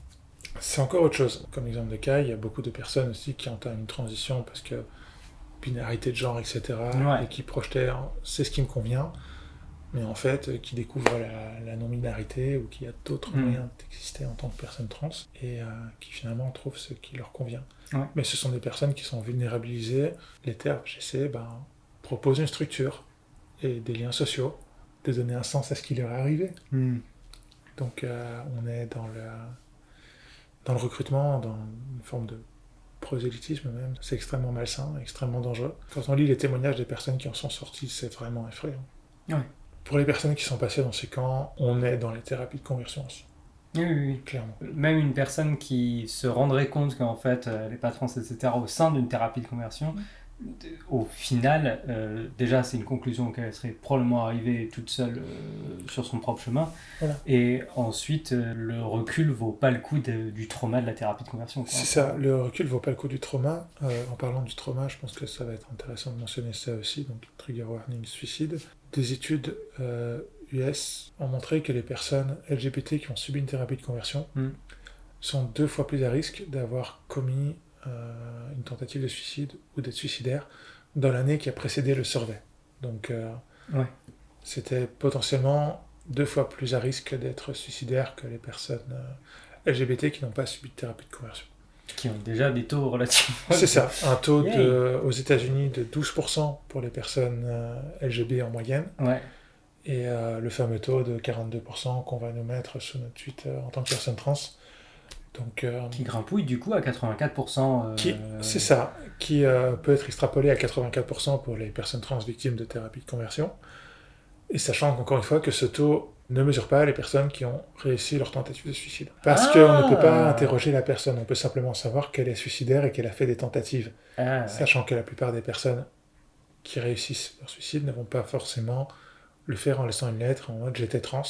C'est encore autre chose. Comme exemple de cas, il y a beaucoup de personnes aussi qui entament une transition parce que binarité de genre, etc. Ouais. Et qui projetaient c'est ce qui me convient, mais en fait, euh, qui découvrent la, la non-binarité ou qu'il y a d'autres Mm. moyens d'exister en tant que personne trans et euh, qui finalement trouvent ce qui leur convient. Ouais. Mais ce sont des personnes qui sont vulnérabilisées. Les j'essaie, ben, proposent une structure et des liens sociaux, de donner un sens à ce qui leur est arrivé. Donc euh, on est dans le, dans le recrutement, dans une forme de prosélytisme même. C'est extrêmement malsain, extrêmement dangereux. Quand on lit les témoignages des personnes qui en sont sorties, c'est vraiment effrayant. Ouais. Pour les personnes qui sont passées dans ces camps, on est dans les thérapies de conversion aussi, Oui, oui, oui. clairement. même une personne qui se rendrait compte qu'en fait euh, elle n'est pas trans, etc., au sein d'une thérapie de conversion, au final, euh, déjà c'est une conclusion qu'elle serait probablement arrivée toute seule euh, sur son propre chemin. Voilà. Et ensuite, euh, le recul vaut pas le coup de- du trauma de la thérapie de conversion. C'est ça, le recul vaut pas le coup du trauma. En parlant du trauma, je pense que ça va être intéressant de mentionner ça aussi, donc trigger warning suicide. Des études US ont montré que les personnes LGBT qui ont subi une thérapie de conversion Mm. sont deux fois plus à risque d'avoir commis euh, une tentative de suicide ou d'être suicidaire dans l'année qui a précédé le survey. Donc euh, Ouais. c'était potentiellement deux fois plus à risque d'être suicidaire que les personnes euh, LGBT qui n'ont pas subi de thérapie de conversion. Qui ont déjà des taux relativement... C'est ça, <laughs> un taux de, aux États-Unis de 12% pour les personnes euh, LGB en moyenne, Ouais. Et euh, le fameux taux de 42% qu'on va nous mettre sur notre tweet euh, en tant que personne trans. Donc, euh, Qui grimpouille du coup à 84%. euh, c'est ça, qui peut être extrapolé à 84% pour les personnes trans victimes de thérapie de conversion. Et sachant qu'encore une fois que ce taux ne mesure pas les personnes qui ont réussi leur tentative de suicide. Parce Ah. qu'on ne peut pas interroger la personne, on peut simplement savoir qu'elle est suicidaire et qu'elle a fait des tentatives. Ah, ouais. Sachant que la plupart des personnes qui réussissent leur suicide ne vont pas forcément le faire en laissant une lettre en mode j'étais trans,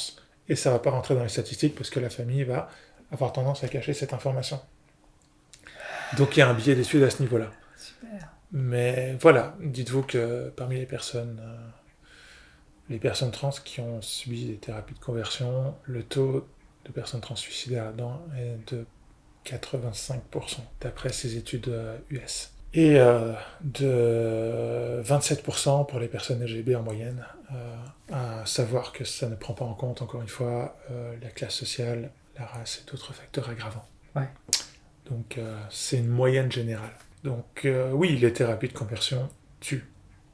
et ça va pas rentrer dans les statistiques parce que la famille va avoir tendance à cacher cette information. Donc il y a un biais d'études à ce niveau-là. Mais voilà, dites-vous que parmi les personnes, euh, les personnes trans qui ont subi des thérapies de conversion, le taux de personnes trans suicidaires là-dedans est de 85%, d'après ces études euh, US. Et euh, de 27% pour les personnes LGB en moyenne, euh, à savoir que ça ne prend pas en compte, encore une fois, euh, la classe sociale, la race et d'autres facteurs aggravants. Ouais. Donc c'est une moyenne générale. Donc oui, les thérapies de conversion tuent.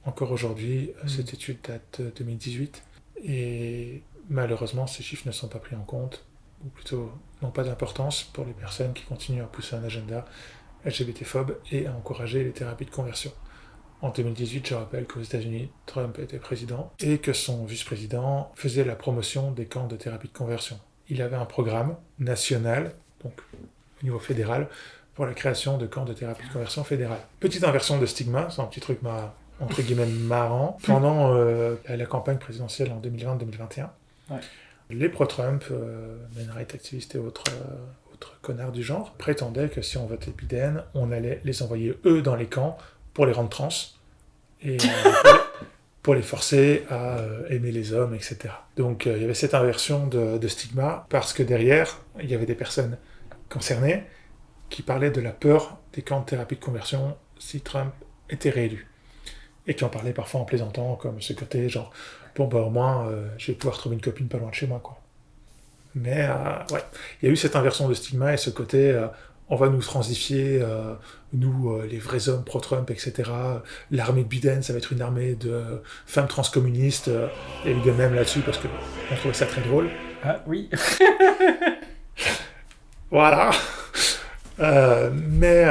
Encore aujourd'hui, Mm. cette étude date de 2018. Et malheureusement, ces chiffres ne sont pas pris en compte, ou plutôt n'ont pas d'importance pour les personnes qui continuent à pousser un agenda LGBT-phobe et à encourager les thérapies de conversion. En 2018, je rappelle qu'aux États-Unis, Trump était président et que son vice-président faisait la promotion des camps de thérapie de conversion. Il avait un programme national, donc au niveau fédéral, pour la création de camps de thérapie de conversion fédéral. Petite inversion de stigma, c'est un petit truc ma- entre guillemets marrant. <laughs> Pendant euh, la campagne présidentielle en 2020-2021, Ouais. les pro-Trump, euh, men right activistes et autres, euh, connards du genre, prétendaient que si on votait Biden, on allait les envoyer eux dans les camps pour les rendre trans et euh, pour, les, forcer à euh, aimer les hommes, etc. Donc euh, il y avait cette inversion de, stigma parce que derrière, il y avait des personnes concernées qui parlaient de la peur des camps de thérapie de conversion si Trump était réélu. Et qui en parlaient parfois en plaisantant, comme ce côté genre, bon bah au moins je vais pouvoir trouver une copine pas loin de chez moi, quoi. Mais euh, ouais, il y a eu cette inversion de stigma et ce côté, euh, on va nous transifier, euh, nous les vrais hommes pro-Trump, etc. L'armée de Biden, ça va être une armée de femmes transcommunistes. Il y a eu des mèmes là-dessus parce que on trouvait ça très drôle. Ah oui. <laughs> Voilà. Mais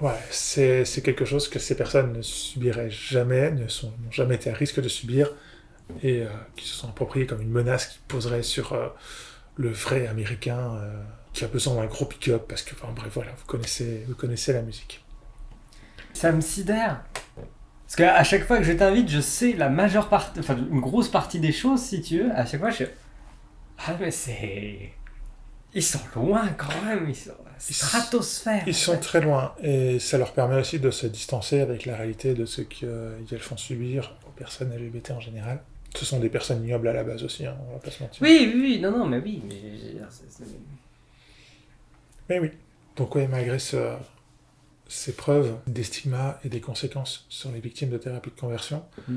ouais, c'est quelque chose que ces personnes ne subiraient jamais, ne sont n'ont jamais été à risque de subir et euh, qui se sont appropriés comme une menace qui poserait sur euh, le vrai américain euh, qui a besoin d'un gros pick-up parce que, enfin bref, voilà, vous connaissez, vous connaissez la musique. Ça me sidère. Parce qu'à chaque fois que je t'invite, je sais la majeure partie, enfin une grosse partie des choses, si tu veux. À chaque fois, je. Ah, mais c'est. Ils sont loin quand même. Ils sont. Stratosphère. Ils sont très loin et ça leur permet aussi de se distancer avec la réalité de ce qu'elles font subir aux personnes LGBT en général. Ce sont des personnes ignobles à la base aussi, hein, on va pas se mentir. Oui, oui, oui, non, non, mais oui. Mais, c'est- Mais oui. Donc oui, malgré ce- ces preuves des stigmas et des conséquences sur les victimes de thérapie de conversion, Mm.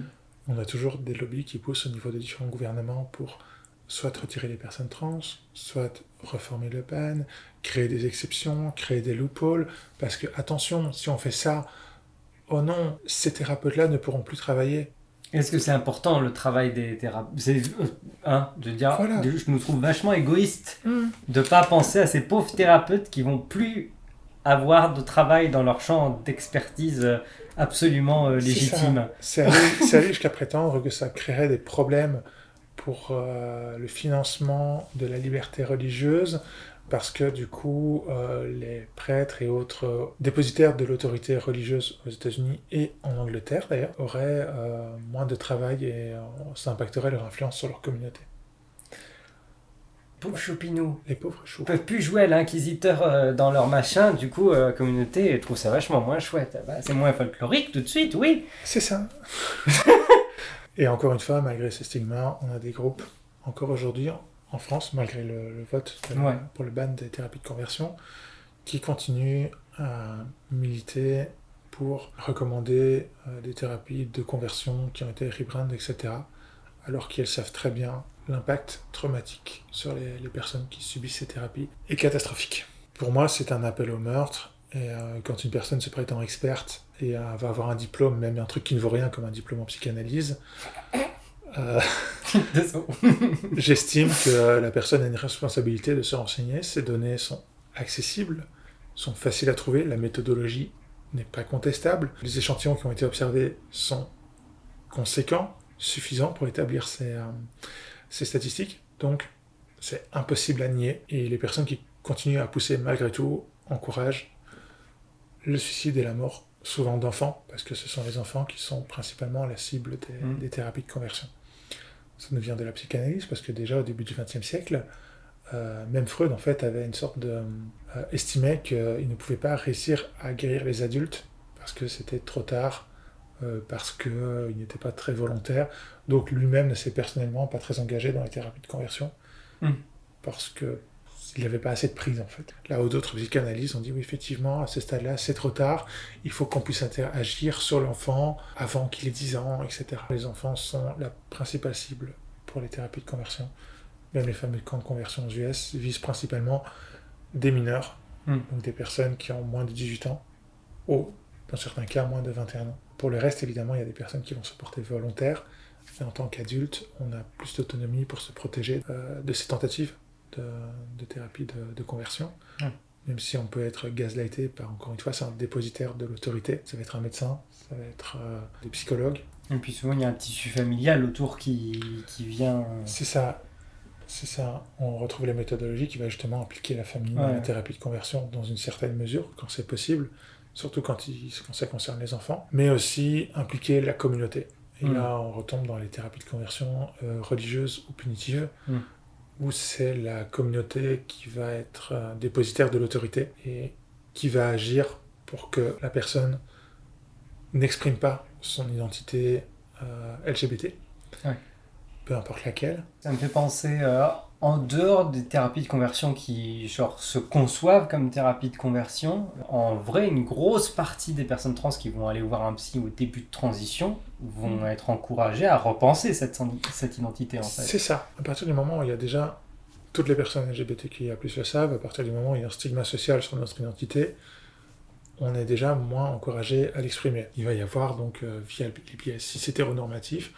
on a toujours des lobbies qui poussent au niveau des différents gouvernements pour soit retirer les personnes trans, soit reformer le ban, créer des exceptions, créer des loopholes, parce que attention, si on fait ça, oh non, ces thérapeutes-là ne pourront plus travailler. Est-ce que c'est important le travail des thérapeutes? Euh, Hein, je veux dire, Voilà. je me trouve vachement égoïste de pas penser à ces pauvres thérapeutes qui vont plus avoir de travail dans leur champ d'expertise euh, absolument euh, légitime. C'est allé jusqu'à prétendre que ça créerait des problèmes pour euh, le financement de la liberté religieuse, parce que du coup, euh, les prêtres et autres euh, dépositaires de l'autorité religieuse aux États-Unis et en Angleterre d'ailleurs auraient euh, moins de travail et euh, ça impacterait leur influence sur leur communauté. Pauvres choupinous. Les pauvres choux. Ils peuvent plus jouer à l'inquisiteur dans leur machin, du coup, la communauté trouve ça vachement moins chouette. Bah, c'est moins folklorique tout de suite, oui. C'est ça. <laughs> et encore une fois, malgré ces stigmas, on a des groupes, encore aujourd'hui, en France, malgré le, le vote de- Ouais. pour le ban des thérapies de conversion, qui continuent à militer pour recommander euh, des thérapies de conversion qui ont été rebrand, etc., alors qu'elles savent très bien l'impact traumatique sur les, les personnes qui subissent ces thérapies est catastrophique. Pour moi, c'est un appel au meurtre. Et euh, quand une personne se prétend experte et euh, va avoir un diplôme, même un truc qui ne vaut rien comme un diplôme en psychanalyse, euh, <laughs> j'estime que la personne a une responsabilité de se renseigner. Ces données sont accessibles, sont faciles à trouver, la méthodologie n'est pas contestable. Les échantillons qui ont été observés sont conséquents, suffisants pour établir ces, euh, ces statistiques. Donc, c'est impossible à nier. Et les personnes qui continuent à pousser malgré tout encouragent le suicide et la mort, souvent d'enfants, parce que ce sont les enfants qui sont principalement la cible des, Mm. des thérapies de conversion. Ça nous vient de la psychanalyse, parce que déjà au début du XXe siècle, euh, même Freud en fait avait une sorte de euh, estimait qu'il ne pouvait pas réussir à guérir les adultes parce que c'était trop tard, euh, parce qu'il n'était pas très volontaire. Donc lui-même ne s'est personnellement pas très engagé dans les thérapies de conversion Mm. parce que il n'avait pas assez de prise en fait. Là où d'autres psychanalystes ont dit oui effectivement à ce stade-là c'est trop tard, il faut qu'on puisse agir sur l'enfant avant qu'il ait 10 ans, etc. Les enfants sont la principale cible pour les thérapies de conversion. Même les fameux camps de conversion aux US visent principalement des mineurs, Mm. donc des personnes qui ont moins de 18 ans, ou dans certains cas moins de 21 ans. Pour le reste, évidemment, il y a des personnes qui vont se porter volontaires, et en tant qu'adulte, on a plus d'autonomie pour se protéger euh, de ces tentatives de, de thérapie de, de conversion. Même si on peut être gaslighté par, encore une fois, c'est un dépositaire de l'autorité. Ça va être un médecin, ça va être euh, des psychologues. Et puis souvent, il y a un tissu familial autour qui, qui vient. euh, C'est ça. C'est ça. On retrouve la méthodologie qui va justement impliquer la famille dans la thérapie de conversion dans une certaine mesure, quand c'est possible, surtout quand, il- quand ça concerne les enfants, mais aussi impliquer la communauté. Et Mm. là, on retombe dans les thérapies de conversion euh, religieuses ou punitives, Mm. Où c'est la communauté qui va être euh, dépositaire de l'autorité et qui va agir pour que la personne n'exprime pas son identité euh, LGBT, Ouais. peu importe laquelle. Ça me fait penser, euh, en dehors des thérapies de conversion qui genre, se conçoivent comme thérapie de conversion, en vrai, une grosse partie des personnes trans qui vont aller voir un psy au début de transition vont Mm. être encouragées à repenser cette, cette identité en fait. C'est ça. À partir du moment où il y a déjà toutes les personnes LGBTQIA+ le savent, à partir du moment où il y a un stigma social sur notre identité, on est déjà moins encouragé à l'exprimer. Il va y avoir donc euh, via les biais cis hétéronormatifs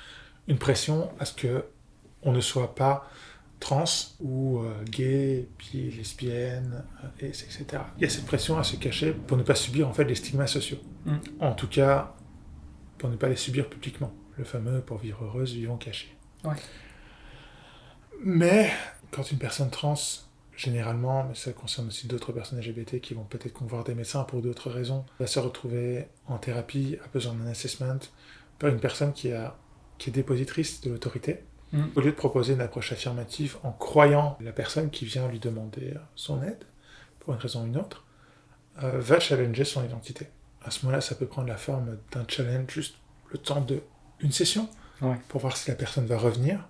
une pression à ce que on ne soit pas trans ou euh, gay, puis lesbienne, euh, et- etc. Il y a cette pression à se cacher pour ne pas subir en fait les stigmas sociaux. Mm. En tout cas, pour ne pas les subir publiquement. Le fameux pour vivre heureuse, vivons cachés. Ouais. Mais quand une personne trans, généralement, mais ça concerne aussi d'autres personnes LGBT qui vont peut-être voir des médecins pour d'autres raisons, va se retrouver en thérapie, a besoin d'un assessment, par une personne qui, a, qui est dépositrice de l'autorité, Mm. au lieu de proposer une approche affirmative en croyant la personne qui vient lui demander son aide, pour une raison ou une autre, euh, va challenger son identité. À ce moment-là, ça peut prendre la forme d'un challenge juste le temps de une session, Ouais. pour voir si la personne va revenir,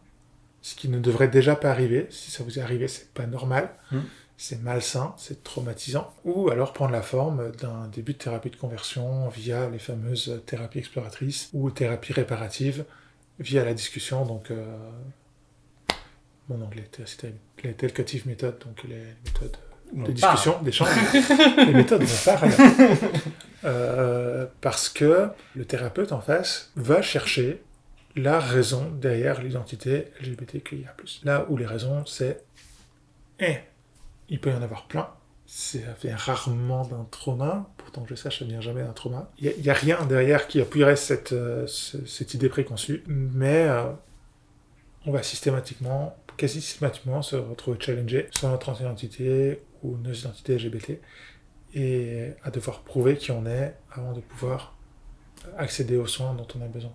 ce qui ne devrait déjà pas arriver. Si ça vous est arrivé, c'est pas normal, Mm. c'est malsain, c'est traumatisant. Ou alors prendre la forme d'un début de thérapie de conversion via les fameuses thérapies exploratrices ou thérapies réparatives via la discussion. Donc, euh, mon anglais, c'était les telcative méthodes, donc les méthodes de parle. discussion, d'échange. les méthodes vont parler. <laughs> Euh, parce que le thérapeute en face va chercher la raison derrière l'identité LGBTQIA+. Là où les raisons, c'est eh, il peut y en avoir plein. Ça vient rarement d'un trauma, pourtant que je sache, ça vient jamais d'un trauma. Il n'y a, rien derrière qui appuierait cette, euh, idée préconçue, mais euh, on va systématiquement, quasi systématiquement, se retrouver challengé sur notre identité ou nos identités LGBT et à devoir prouver qui on est avant de pouvoir accéder aux soins dont on a besoin.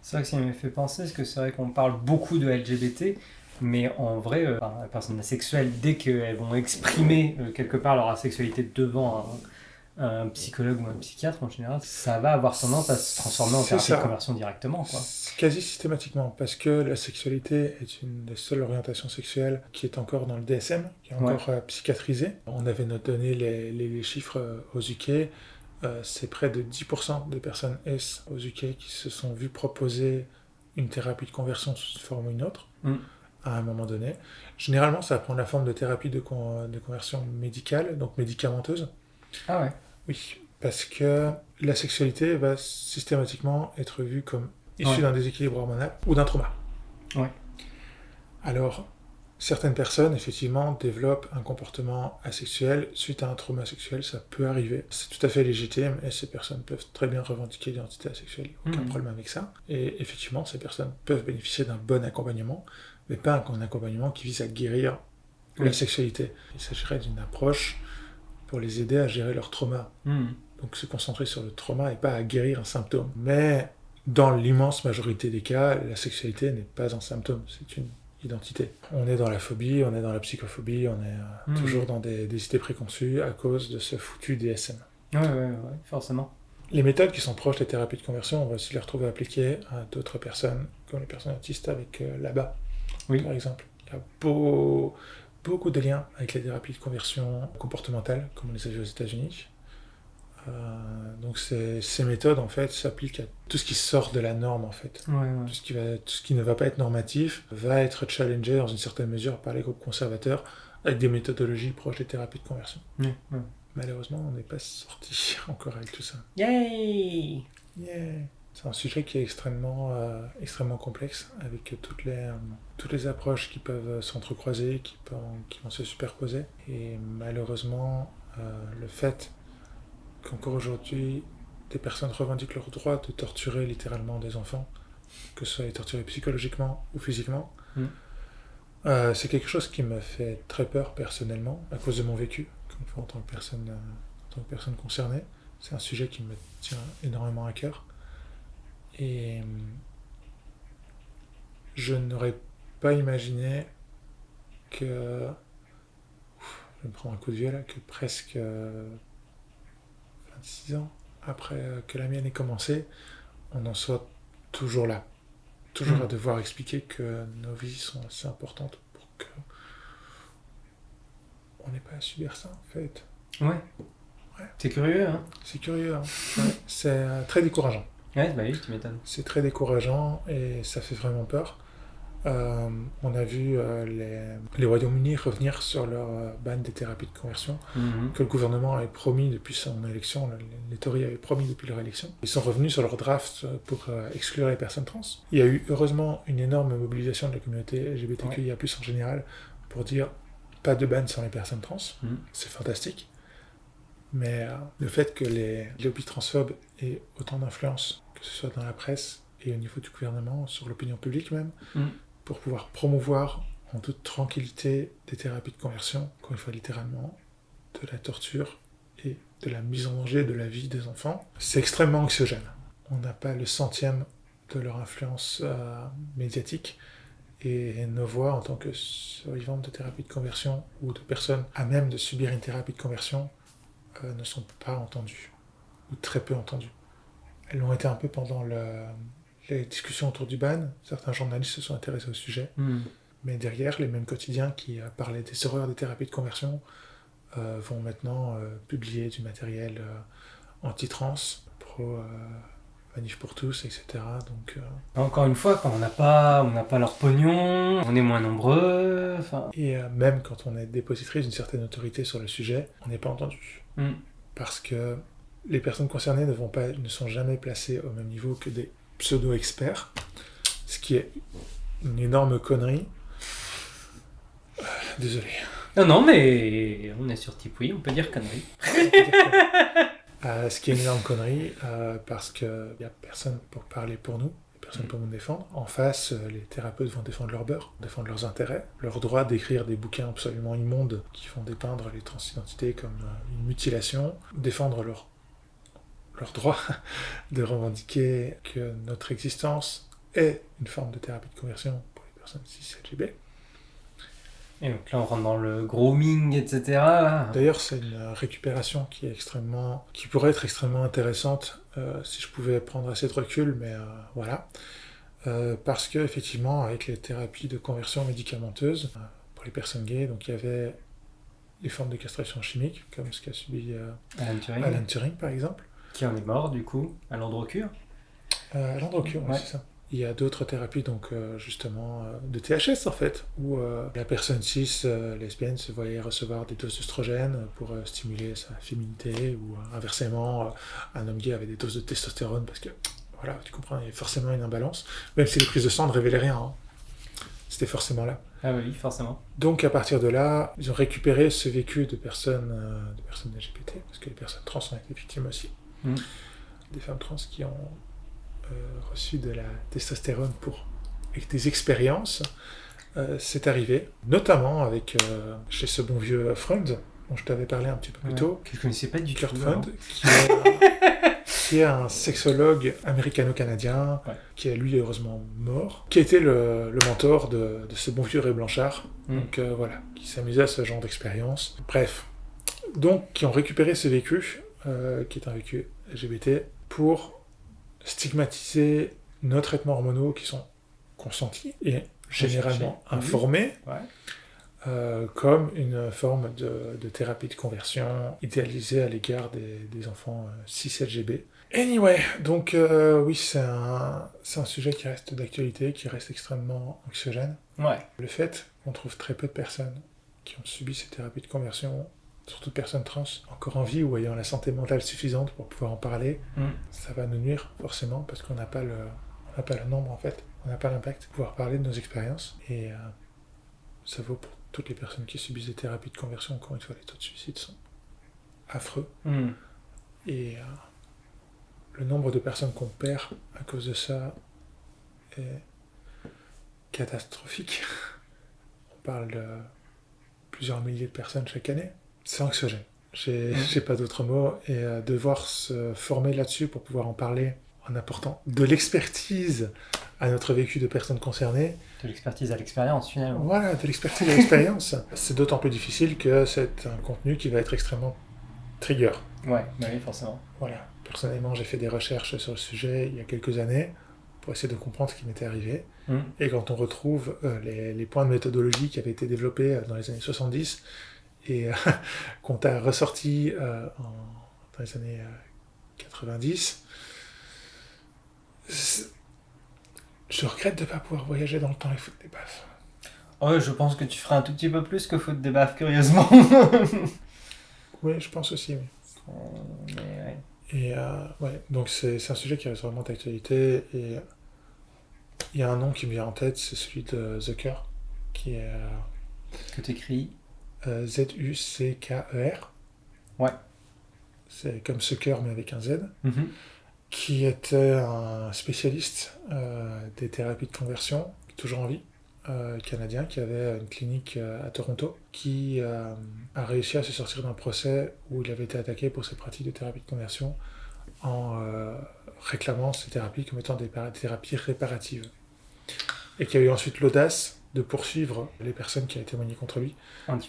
C'est vrai que ça m'a fait penser, parce que c'est vrai qu'on parle beaucoup de LGBT, mais en vrai, euh, les personnes asexuelles, dès qu'elles vont exprimer quelque part leur asexualité devant un, psychologue ou un psychiatre, en général, ça va avoir tendance à se transformer en thérapie ça. de conversion directement. Quoi. Quasi systématiquement, parce que la sexualité est une des seules orientations sexuelles qui est encore dans le DSM, qui est encore euh, psychiatrisée. On avait donné les, les- les chiffres euh, aux UK, euh, c'est près de 10% des personnes S aux UK qui se sont vues proposer une thérapie de conversion sous une forme ou une autre. Mm. à un moment donné. Généralement, ça prend la forme de thérapie de, de conversion médicale, donc médicamenteuse. Ah ouais Oui, parce que la sexualité va systématiquement être vue comme issue d'un déséquilibre hormonal ou d'un trauma. Ouais. Alors, certaines personnes, effectivement, développent un comportement asexuel suite à un trauma sexuel, ça peut arriver. C'est tout à fait légitime et ces personnes peuvent très bien revendiquer l'identité asexuelle, aucun Mhm. problème avec ça. Et effectivement, ces personnes peuvent bénéficier d'un bon accompagnement, mais pas un accompagnement qui vise à guérir la sexualité. Il s'agirait d'une approche pour les aider à gérer leur trauma. Hmm. Donc se concentrer sur le trauma et pas à guérir un symptôme. Mais dans l'immense majorité des cas, la sexualité n'est pas un symptôme, c'est une identité. On est dans la phobie, on est dans la psychophobie, on est euh, Mhm. toujours dans des, des idées préconçues à cause de ce foutu DSM. Ouais, ouais, ouais, forcément. Les méthodes qui sont proches des thérapies de conversion, on va aussi les retrouver appliquées à d'autres personnes, comme les personnes autistes avec euh, l'ABA, Oui. par exemple. Il y a beau- beaucoup de liens avec les thérapies de conversion comportementale, comme on les a vues aux États-Unis. Euh, donc ces, méthodes, en fait, s'appliquent à tout ce qui sort de la norme, en fait. Ouais, ouais. Tout ce, qui va, tout ce qui ne va pas être normatif va être challengé dans une certaine mesure par les groupes conservateurs avec des méthodologies proches des thérapies de conversion. Ouais. Malheureusement, on n'est pas sorti <laughs> encore avec tout ça. Yay Yeah. C'est un sujet qui est extrêmement, euh, extrêmement complexe, avec toutes les, euh, toutes les approches qui peuvent s'entrecroiser, qui, peuvent- qui vont se superposer. Et malheureusement, euh, le fait qu'encore aujourd'hui, des personnes revendiquent leur droit de torturer littéralement des enfants, que ce soit les torturer psychologiquement ou physiquement, Mm. c'est quelque chose qui me fait très peur personnellement, à cause de mon vécu, en tant que personne, en tant que personne concernée. C'est un sujet qui me tient énormément à cœur. Et euh, je n'aurais pas imaginé que. Ouf, je me prendre un coup de vieux là, que presque euh, 26 ans après euh, que la mienne ait commencé, on en soit toujours là. Toujours Mm. à devoir expliquer que nos vies sont assez importantes pour que. On n'ait pas à subir ça en fait. Ouais. Ouais. C'est curieux, hein? C'est curieux, hein. Ouais, c'est euh, très décourageant. Ouais, bah oui, tu m'étonnes. C'est très décourageant et ça fait vraiment peur. Euh, on a vu euh, les, les Royaumes-Unis revenir sur leur euh, ban des thérapies de conversion Mhm. que le gouvernement avait promis depuis son élection, les, les Tories avaient promis depuis leur élection. Ils sont revenus sur leur draft pour exclure les personnes trans. Il y a eu heureusement une énorme mobilisation de la communauté LGBTQIA+, en général, pour dire pas de ban sur les personnes trans. Mhm. C'est fantastique. Mais euh, le fait que les lobbies transphobes aient autant d'influence, que ce soit dans la presse et au niveau du gouvernement, sur l'opinion publique même, Mm. pour pouvoir promouvoir en toute tranquillité des thérapies de conversion, encore une fois littéralement, de la torture et de la mise en danger de la vie des enfants, c'est extrêmement anxiogène. On n'a pas le centième de leur influence euh, médiatique et nos voix en tant que survivantes de thérapie de conversion ou de personnes à même de subir une thérapie de conversion euh, ne sont pas entendues ou très peu entendues. Elles l'ont été un peu pendant le- les discussions autour du ban. Certains journalistes se sont intéressés au sujet. Mhm. Mais derrière, les mêmes quotidiens qui euh, parlaient des horreurs des thérapies de conversion euh, vont maintenant euh, publier du matériel anti-trans, pro manif pour tous, etc. Donc, euh, Encore une fois, quand on n'a pas, on pas leur pognon, on est moins nombreux, et euh, même quand on est dépositrice d'une certaine autorité sur le sujet, on n'est pas entendu. Mhm. Parce que les personnes concernées ne, vont pas, ne sont jamais placées au même niveau que des pseudo-experts, ce qui est une énorme connerie. Euh, Désolé. Non, non, mais on est sur Tipeee, on peut dire connerie. Euh, ce qui est une énorme connerie, euh, parce qu'il n'y a personne pour parler pour nous, personne pour nous défendre. En face, euh, les thérapeutes vont défendre leur beurre, défendre leurs intérêts, leur droit d'écrire des bouquins absolument immondes qui font dépeindre les transidentités comme une mutilation, défendre leur, leur droit <laughs> de revendiquer que notre existence est une forme de thérapie de conversion pour les personnes cis LGB. Et donc là, on rentre dans le grooming, etc. D'ailleurs, c'est une récupération qui est extrêmement, qui pourrait être extrêmement intéressante euh, si je pouvais prendre assez de recul, mais euh, voilà. Euh, parce que effectivement, avec les thérapies de conversion médicamenteuses euh, pour les personnes gays, donc il y avait les formes de castration chimique, comme ce qu'a subi Alan Turing, Alan Turing par exemple. qui en est mort, du coup, à l'endrocure. Euh, L'endrocure, Ouais. c'est ça. Il y a d'autres thérapies, donc euh, justement euh, de THS en fait, où euh, la personne cis lesbienne se voyait recevoir des doses d'œstrogène pour stimuler sa féminité, ou inversement, un homme gay avait des doses de testostérone parce que, voilà, tu comprends, il y a forcément une imbalance, même si les prises de sang ne révélaient rien. Hein. C'était forcément là. Ah oui, forcément. Donc à partir de là, ils ont récupéré ce vécu de personnes, de personnes LGBT, parce que les personnes trans ont été victimes aussi. Mm. Des femmes trans qui ont reçu de la testostérone pour avec des expériences, euh, c'est arrivé, notamment avec euh, chez ce bon vieux Freund, dont je t'avais parlé un petit peu plus tôt. Que je connaissais pas du Kurt Freund, <laughs> qui est, un sexologue américano-canadien, qui est lui heureusement mort, qui a été le, mentor de, ce bon vieux Ray Blanchard, mm. donc voilà, qui s'amusait à ce genre d'expérience. Bref, donc qui ont récupéré ce vécu, qui est un vécu LGBT, pour stigmatiser nos traitements hormonaux qui sont consentis et généralement informés euh, comme une forme de, thérapie de conversion idéalisée à l'égard des, enfants 6 euh. Anyway, donc euh, oui, c'est un, un, sujet qui reste d'actualité, qui reste extrêmement anxiogène. Ouais. Le fait qu'on trouve très peu de personnes qui ont subi ces thérapies de conversion surtout personnes trans encore en vie ou ayant la santé mentale suffisante pour pouvoir en parler, mm. ça va nous nuire forcément parce qu'on n'a pas le, on pas le nombre en fait, on n'a pas l'impact de pouvoir parler de nos expériences et euh, ça vaut pour toutes les personnes qui subissent des thérapies de conversion. Encore une fois, les taux de suicide sont affreux mm. et euh, le nombre de personnes qu'on perd à cause de ça est catastrophique. <laughs> On parle de plusieurs milliers de personnes chaque année c'est anxiogène. J'ai <laughs> pas d'autres mots. Et euh, devoir se former là-dessus pour pouvoir en parler en apportant de l'expertise à notre vécu de personnes concernées. De l'expertise à l'expérience, finalement. Voilà, de l'expertise à l'expérience. <laughs> c'est d'autant plus difficile que c'est un contenu qui va être extrêmement trigger. Ouais, bah oui, forcément. Voilà. Personnellement, j'ai fait des recherches sur le sujet il y a quelques années pour essayer de comprendre ce qui m'était arrivé. Mmh. Et quand on retrouve euh, les, les, points de méthodologie qui avaient été développés euh, dans les années 70, et euh, <laughs> qu'on t'a ressorti euh, dans les années 90. Euh, je regrette de ne pas pouvoir voyager dans le temps et foutre des baffes. Oh, je pense que tu feras un tout petit peu plus que foutre des baffes, curieusement. <laughs> oui, je pense aussi, Et ouais, donc c'est un sujet qui reste vraiment d'actualité. Et il y a un nom qui me vient en tête, c'est celui de Zucker, qui est. que tu écris euh, Z-U-C-K-E-R. Ouais. C'est comme ce cœur, mais avec un Z. Mhm. Qui était un spécialiste euh, des thérapies de conversion, toujours en vie, euh, canadien, qui avait une clinique à Toronto, qui a réussi à se sortir d'un procès où il avait été attaqué pour ses pratiques de thérapie de conversion en réclamant ces thérapies comme étant des thérapies réparatives. Et qui a eu ensuite l'audace de poursuivre les personnes qui avaient témoigné contre lui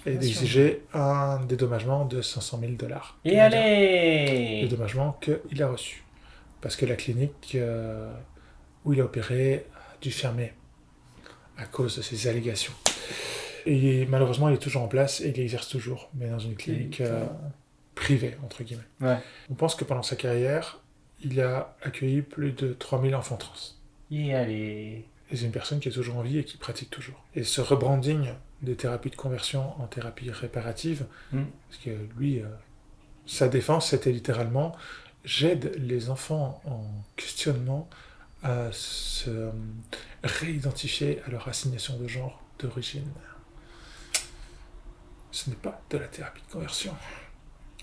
et d'exiger un dédommagement de 500 000 dollars. Et allez Dédommagement qu'il a reçu. Parce que la clinique euh, où il a opéré a dû fermer à cause de ces allégations. Et malheureusement, il est toujours en place et il exerce toujours, mais dans une clinique euh, privée, entre guillemets. On pense que pendant sa carrière, il a accueilli plus de 3000 enfants trans. Et allez et c'est une personne qui est toujours en vie et qui pratique toujours. Et ce rebranding des thérapies de conversion en thérapie réparative, mm. parce que lui, euh, sa défense, c'était littéralement j'aide les enfants en questionnement à se euh, réidentifier à leur assignation de genre d'origine. Ce n'est pas de la thérapie de conversion.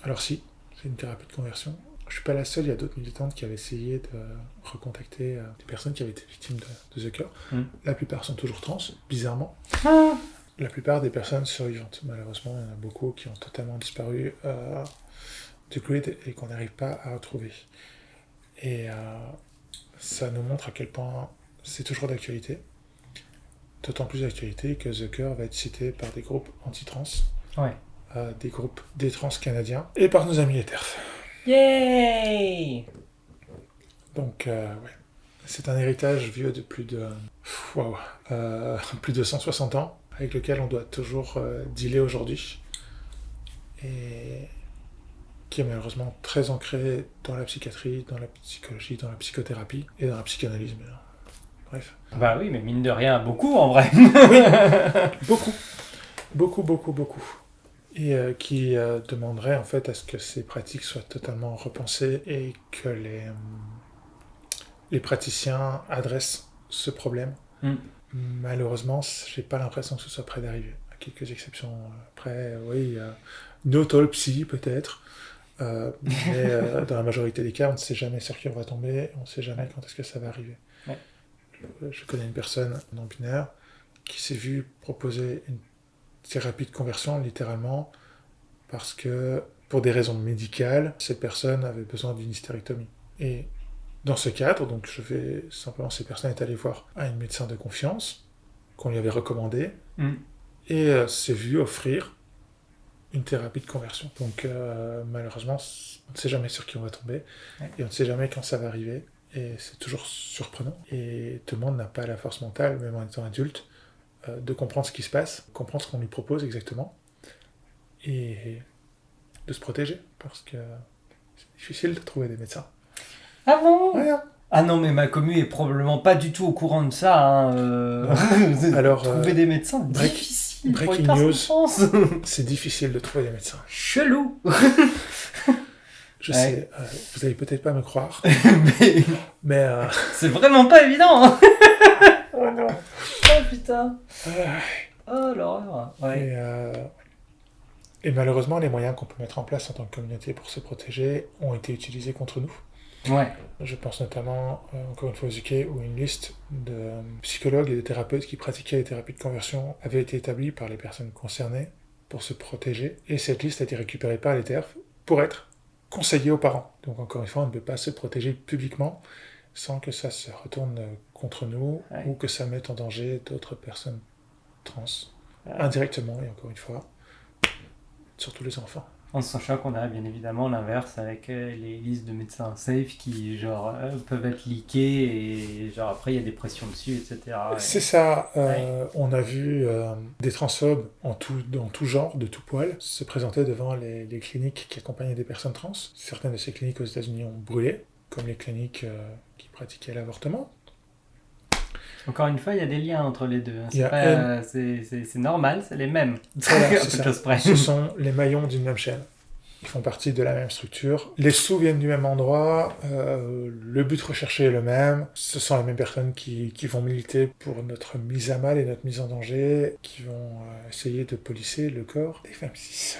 Alors si, c'est une thérapie de conversion, je suis pas la seule, il y a d'autres militantes qui avaient essayé de recontacter euh, des personnes qui avaient été victimes de, The Cure. Hmm. La plupart sont toujours trans, bizarrement. Ah. La plupart des personnes survivantes. Malheureusement, il y en a beaucoup qui ont totalement disparu euh, du grid et qu'on n'arrive pas à retrouver. Et euh, ça nous montre à quel point c'est toujours d'actualité. D'autant plus d'actualité que The Cure va être cité par des groupes anti-trans, des groupes des trans canadiens et par nos amis les TERF. Yay Donc, euh, ouais. C'est un héritage vieux de plus de... Wow, euh, plus de 160 ans, avec lequel on doit toujours euh, dealer aujourd'hui. Et qui est malheureusement très ancré dans la psychiatrie, dans la psychologie, dans la psychothérapie et dans la psychanalyse, bref. Bah oui, mais mine de rien, beaucoup en vrai. <laughs> Beaucoup, beaucoup, beaucoup, beaucoup. Et euh, qui euh, demanderait en fait à ce que ces pratiques soient totalement repensées et que les, euh, les praticiens adressent ce problème. Mm. Malheureusement, j'ai pas l'impression que ce soit près d'arriver. À quelques exceptions près, oui, no psy peut-être. Euh, mais euh, <laughs> dans la majorité des cas, on ne sait jamais sur qui on va tomber, on ne sait jamais quand est-ce que ça va arriver. Ouais. Je, je connais une personne non binaire qui s'est vue proposer une thérapie de conversion, littéralement, parce que, pour des raisons médicales, cette personne avait besoin d'une hystérectomie. Et dans ce cadre, donc je vais simplement, cette personne est allée voir un médecin de confiance qu'on lui avait recommandé, Mm. et euh, s'est vue offrir une thérapie de conversion. Donc euh, malheureusement, on ne sait jamais sur qui on va tomber, et on ne sait jamais quand ça va arriver, et c'est toujours surprenant. Et tout le monde n'a pas la force mentale, même en étant adulte, de comprendre ce qui se passe, comprendre ce qu'on lui propose exactement, et de se protéger, parce que c'est difficile de trouver des médecins. Ah bon? Ouais, hein. Ah non, mais ma commu est probablement pas du tout au courant de ça. Hein. euh. <laughs> Alors, trouver euh, des médecins, break- difficile. breaking news. <laughs> c'est difficile de trouver des médecins. Chelou. <laughs> Je Ouais. sais, euh, vous allez peut-être pas me croire, mais mais... euh, c'est vraiment pas évident. hein. Oh putain. Euh, Oh l'horreur. Ouais. Et, euh, et malheureusement, les moyens qu'on peut mettre en place en tant que communauté pour se protéger ont été utilisés contre nous. Ouais. Je pense notamment, euh, encore une fois, au UK, où une liste de euh, psychologues et de thérapeutes qui pratiquaient les thérapies de conversion avait été établie par les personnes concernées pour se protéger. Et cette liste a été récupérée par les TERF pour être conseillée aux parents. Donc encore une fois, on ne peut pas se protéger publiquement sans que ça se retourne contre nous Ouais. ou que ça mette en danger d'autres personnes trans, Ouais. indirectement, et encore une fois, surtout les enfants. En sachant qu'on a bien évidemment l'inverse avec euh, les listes de médecins safe qui genre euh, peuvent être leakées et genre après il y a des pressions dessus, etc. Et- C'est ça, euh, on a vu euh, des transphobes en tout, dans tout genre, de tout poil, se présenter devant les, les cliniques qui accompagnaient des personnes trans. Certaines de ces cliniques aux États-Unis ont brûlé, comme les cliniques qui pratiquaient l'avortement. Encore une fois, il y a des liens entre les deux. Hein. Euh, c'est normal, c'est les mêmes. <laughs> Voilà, Ce sont les maillons d'une même chaîne. Ils font partie de la même structure. Les sous viennent du même endroit. Euh, le but recherché est le même. Ce sont les mêmes personnes qui, vont militer pour notre mise à mal et notre mise en danger, qui vont euh, essayer de polisser le corps des femmes 6.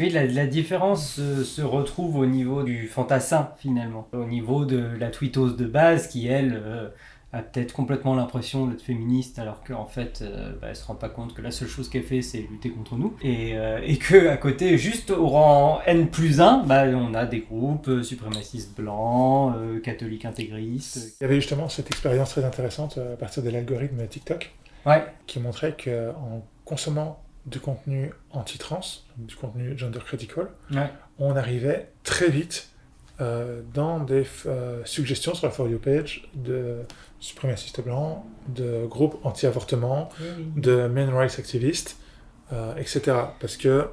Oui, la, la différence euh, se retrouve au niveau du fantassin finalement, au niveau de la tweetose de base qui elle euh, a peut-être complètement l'impression d'être féministe alors qu'en fait euh, bah, elle se rend pas compte que la seule chose qu'elle fait c'est lutter contre nous. Et, euh, et que à côté juste au rang N plus 1 bah, on a des groupes euh, suprémacistes blancs, catholiques intégristes. Il y avait justement cette expérience très intéressante à partir de l'algorithme TikTok Ouais, qui montrait qu'en consommant du contenu anti-trans, du contenu gender critical, ouais. on arrivait très vite euh, dans des euh, suggestions sur la For You page de suprémacistes blancs, de groupes anti-avortement, de men rights activistes, euh, etc. Parce que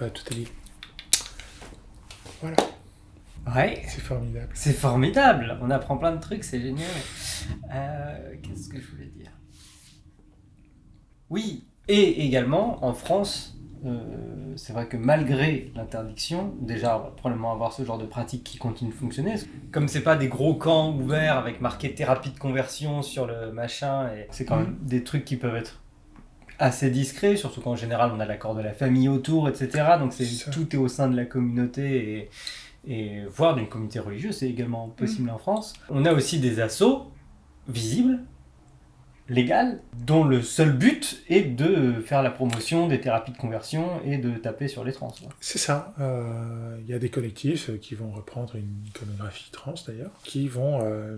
bah, tout est lié. Voilà, Ouais. c'est formidable. C'est formidable, on apprend plein de trucs, c'est génial. Qu'est-ce que je voulais dire? Oui, et également en France, euh, c'est vrai que malgré l'interdiction, déjà on va probablement avoir ce genre de pratique qui continue de fonctionner. Comme c'est pas des gros camps ouverts avec marqué thérapie de conversion sur le machin, et c'est quand même des trucs qui peuvent être assez discrets, surtout qu'en général on a l'accord de la famille autour, etc. Donc c'est tout est au sein de la communauté et et voire d'une communauté religieuse, c'est également possible en France. On a aussi des assos visibles, légales, dont le seul but est de faire la promotion des thérapies de conversion et de taper sur les trans. C'est ça. euh, Il y a des collectifs euh, qui vont reprendre une iconographie trans d'ailleurs, qui vont euh,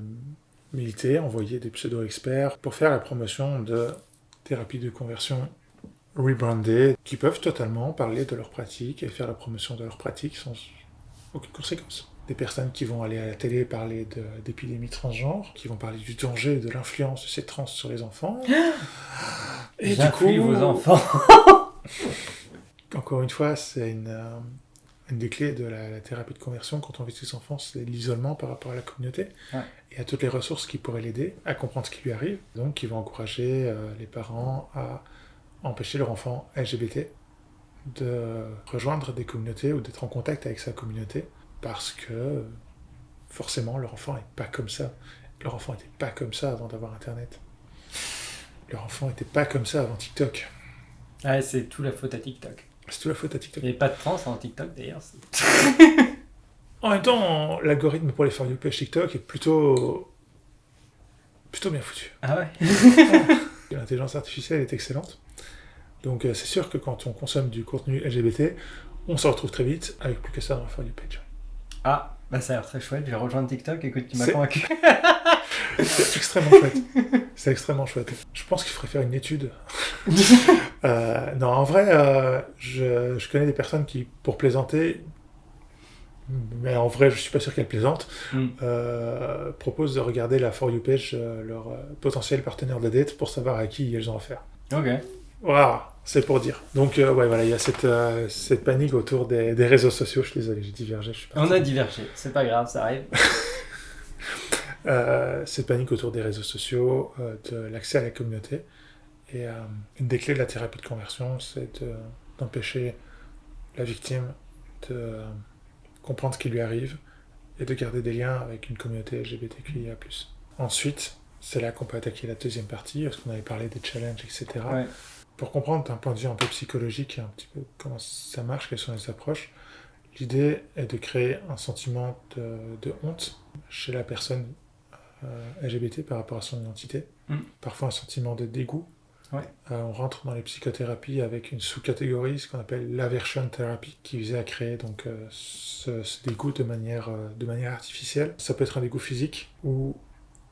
militer, envoyer des pseudo-experts pour faire la promotion de thérapies de conversion rebrandées, qui peuvent totalement parler de leurs pratiques et faire la promotion de leurs pratiques sans aucune conséquence. Des personnes qui vont aller à la télé parler d'épidémies transgenres, qui vont parler du danger et de l'influence de ces trans sur les enfants. Et du coup, vos enfants. <laughs> encore une fois, c'est une, euh, une des clés de la, thérapie de conversion quand on vit ses enfants, c'est l'isolement par rapport à la communauté et à toutes les ressources qui pourraient l'aider à comprendre ce qui lui arrive. Donc, il va encourager euh, les parents à empêcher leur enfant LGBT de rejoindre des communautés ou d'être en contact avec sa communauté parce que forcément leur enfant n'est pas comme ça. Leur enfant n'était pas comme ça avant d'avoir Internet. Leur enfant n'était pas comme ça avant TikTok. Ah, c'est tout la faute à TikTok. C'est tout la faute à TikTok. Il n'y avait pas de trans en TikTok d'ailleurs. en même temps, l'algorithme pour les For You page TikTok est plutôt. plutôt bien foutu. Ah ouais? <laughs> L'intelligence artificielle est excellente. Donc euh, c'est sûr que quand on consomme du contenu LGBT, on se retrouve très vite avec plus que ça dans la For You page. Ah, bah ça a l'air très chouette, je vais rejoindre TikTok, écoute, tu m'as convaincu. <laughs> c'est extrêmement chouette. C'est extrêmement chouette. Je pense qu'il faudrait faire une étude. <laughs> Euh, non, en vrai, euh, je, je, connais des personnes qui, pour plaisanter, mais en vrai, je suis pas sûr qu'elles plaisantent, mm. proposent de regarder la For You page, leur potentiel partenaire de date, pour savoir à qui elles ont affaire. Ok. Voilà. C'est pour dire. Donc, euh, ouais, voilà, il y a cette, euh, cette panique autour des, des, réseaux sociaux. Je suis désolé, j'ai divergé. On a divergé, c'est pas grave, ça arrive. <laughs> euh, cette panique autour des réseaux sociaux, de l'accès à la communauté. Et une des clés de la thérapie de conversion, c'est d'empêcher la victime de comprendre ce qui lui arrive et de garder des liens avec une communauté LGBTQIA. Ensuite, c'est là qu'on peut attaquer la deuxième partie, parce qu'on avait parlé des challenges, etc. Ouais pour comprendre d'un point de vue un peu psychologique un petit peu comment ça marche, quelles sont les approches, l'idée est de créer un sentiment de, honte chez la personne euh, LGBT par rapport à son identité, mm. parfois un sentiment de dégoût. Euh, on rentre dans les psychothérapies avec une sous-catégorie, ce qu'on appelle l'aversion thérapie, qui visait à créer donc euh, ce, ce, dégoût de manière, de manière artificielle. Ça peut être un dégoût physique ou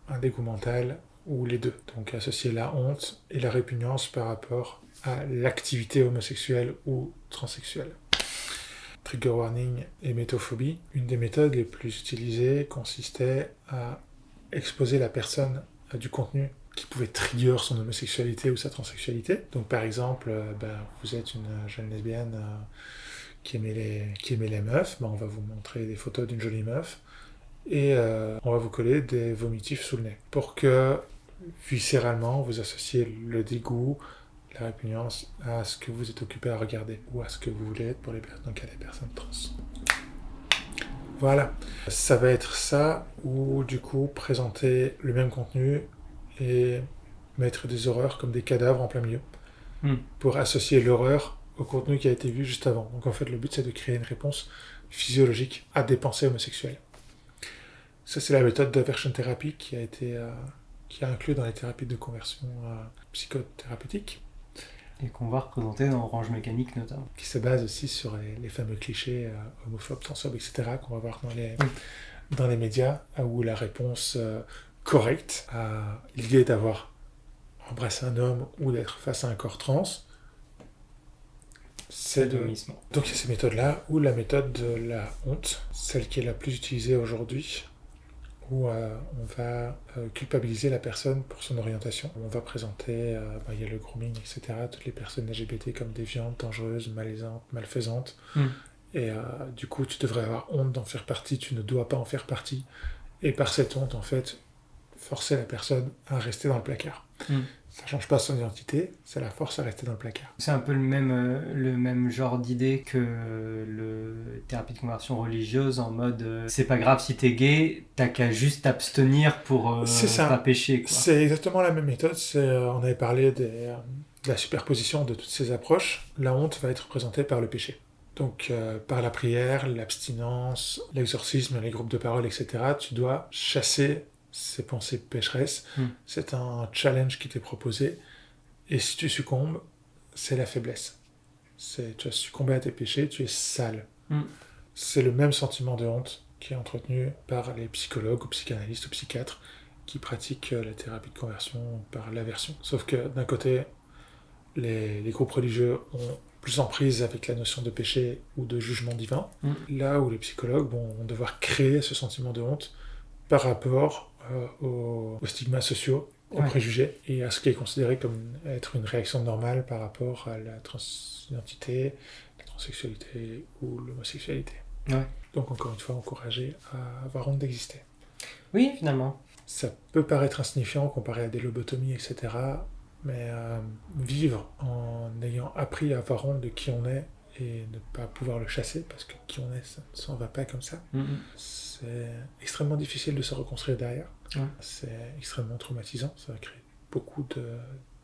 un dégoût mental ou les deux. Donc associer la honte et la répugnance par rapport à l'activité homosexuelle ou transsexuelle. Trigger warning et métophobie. Une des méthodes les plus utilisées consistait à exposer la personne à du contenu qui pouvait trigger son homosexualité ou sa transsexualité. Donc par exemple, euh, ben, vous êtes une jeune lesbienne euh, qui, aimait les, meufs, ben, on va vous montrer des photos d'une jolie meuf et euh, on va vous coller des vomitifs sous le nez pour que viscéralement, vous associez le dégoût, la répugnance à ce que vous êtes occupé à regarder ou à ce que vous voulez être pour les personnes, donc les personnes trans. Voilà, ça va être ça ou du coup présenter le même contenu et mettre des horreurs comme des cadavres en plein milieu hmm. pour associer l'horreur au contenu qui a été vu juste avant. Donc en fait le but c'est de créer une réponse physiologique à des pensées homosexuelles. Ça c'est la méthode d'aversion thérapie qui a été euh, qui est inclus dans les thérapies de conversion euh, psychothérapeutiques. Et qu'on va représenter dans Orange Mécanique notamment. Qui se base aussi sur les, fameux clichés euh, homophobes, transphobes, etc. qu'on va voir dans les, dans les médias, où la réponse euh, correcte à l'idée d'avoir embrassé un homme ou d'être face à un corps trans, c'est de... Donc il y a ces méthodes-là, ou la méthode de la honte, celle qui est la plus utilisée aujourd'hui, où euh, on va euh, culpabiliser la personne pour son orientation. On va présenter, euh, bah, il y a le grooming, etc., toutes les personnes LGBT comme déviantes, dangereuses, malaisantes, malfaisantes. Hmm. Et du coup, tu devrais avoir honte d'en faire partie, tu ne dois pas en faire partie. Et par cette honte, en fait, forcer la personne à rester dans le placard. Hmm. Ça change pas son identité, ça la force à rester dans le placard. C'est un peu le même, euh, le même genre d'idée que le thérapie de conversion religieuse en mode euh, c'est pas grave si t'es gay, t'as qu'à juste t'abstenir pour euh, pas pécher. C'est exactement la même méthode. on avait parlé des, de la superposition de toutes ces approches. La honte va être représentée par le péché. Donc par la prière, l'abstinence, l'exorcisme, les groupes de parole, etc., tu dois chasser ces pensées pécheresses. Hmm. C'est un challenge qui t'est proposé. Et si tu succombes, c'est la faiblesse. C'est, tu as succombé à tes péchés, tu es sale. Hmm. C'est le même sentiment de honte qui est entretenu par les psychologues ou psychanalystes ou psychiatres qui pratiquent la thérapie de conversion par l'aversion. Sauf que d'un côté, les, groupes religieux ont plus en prise avec la notion de péché ou de jugement divin, hmm. là où les psychologues vont devoir créer ce sentiment de honte par rapport euh, aux, stigmas sociaux, aux préjugés, et à ce qui est considéré comme être une réaction normale par rapport à la transidentité, la transsexualité ou l'homosexualité. Ouais. Donc encore une fois, encourager à avoir honte d'exister. Oui, finalement. Ça peut paraître insignifiant comparé à des lobotomies, etc. Mais euh, vivre en ayant appris à avoir honte de qui on est et ne pas pouvoir le chasser, parce que qui on est, ça ne s'en va pas comme ça, c'est extrêmement difficile de se reconstruire derrière. Ouais. C'est extrêmement traumatisant, ça va créer beaucoup de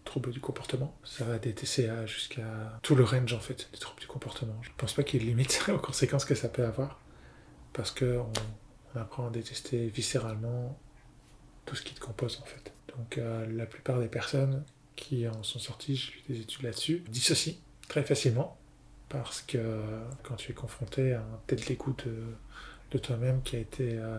troubles du comportement. Ça va des TCA jusqu'à tout le range en fait des troubles du comportement. Je pense pas qu'il y ait de limite <laughs> aux conséquences que ça peut avoir, parce que on, on apprend à détester viscéralement tout ce qui te compose en fait. Donc euh, la plupart des personnes qui en sont sorties, j'ai lu des études là-dessus, dissocient très facilement parce que quand tu es confronté à un tête l'écoute de, de toi-même qui a été euh,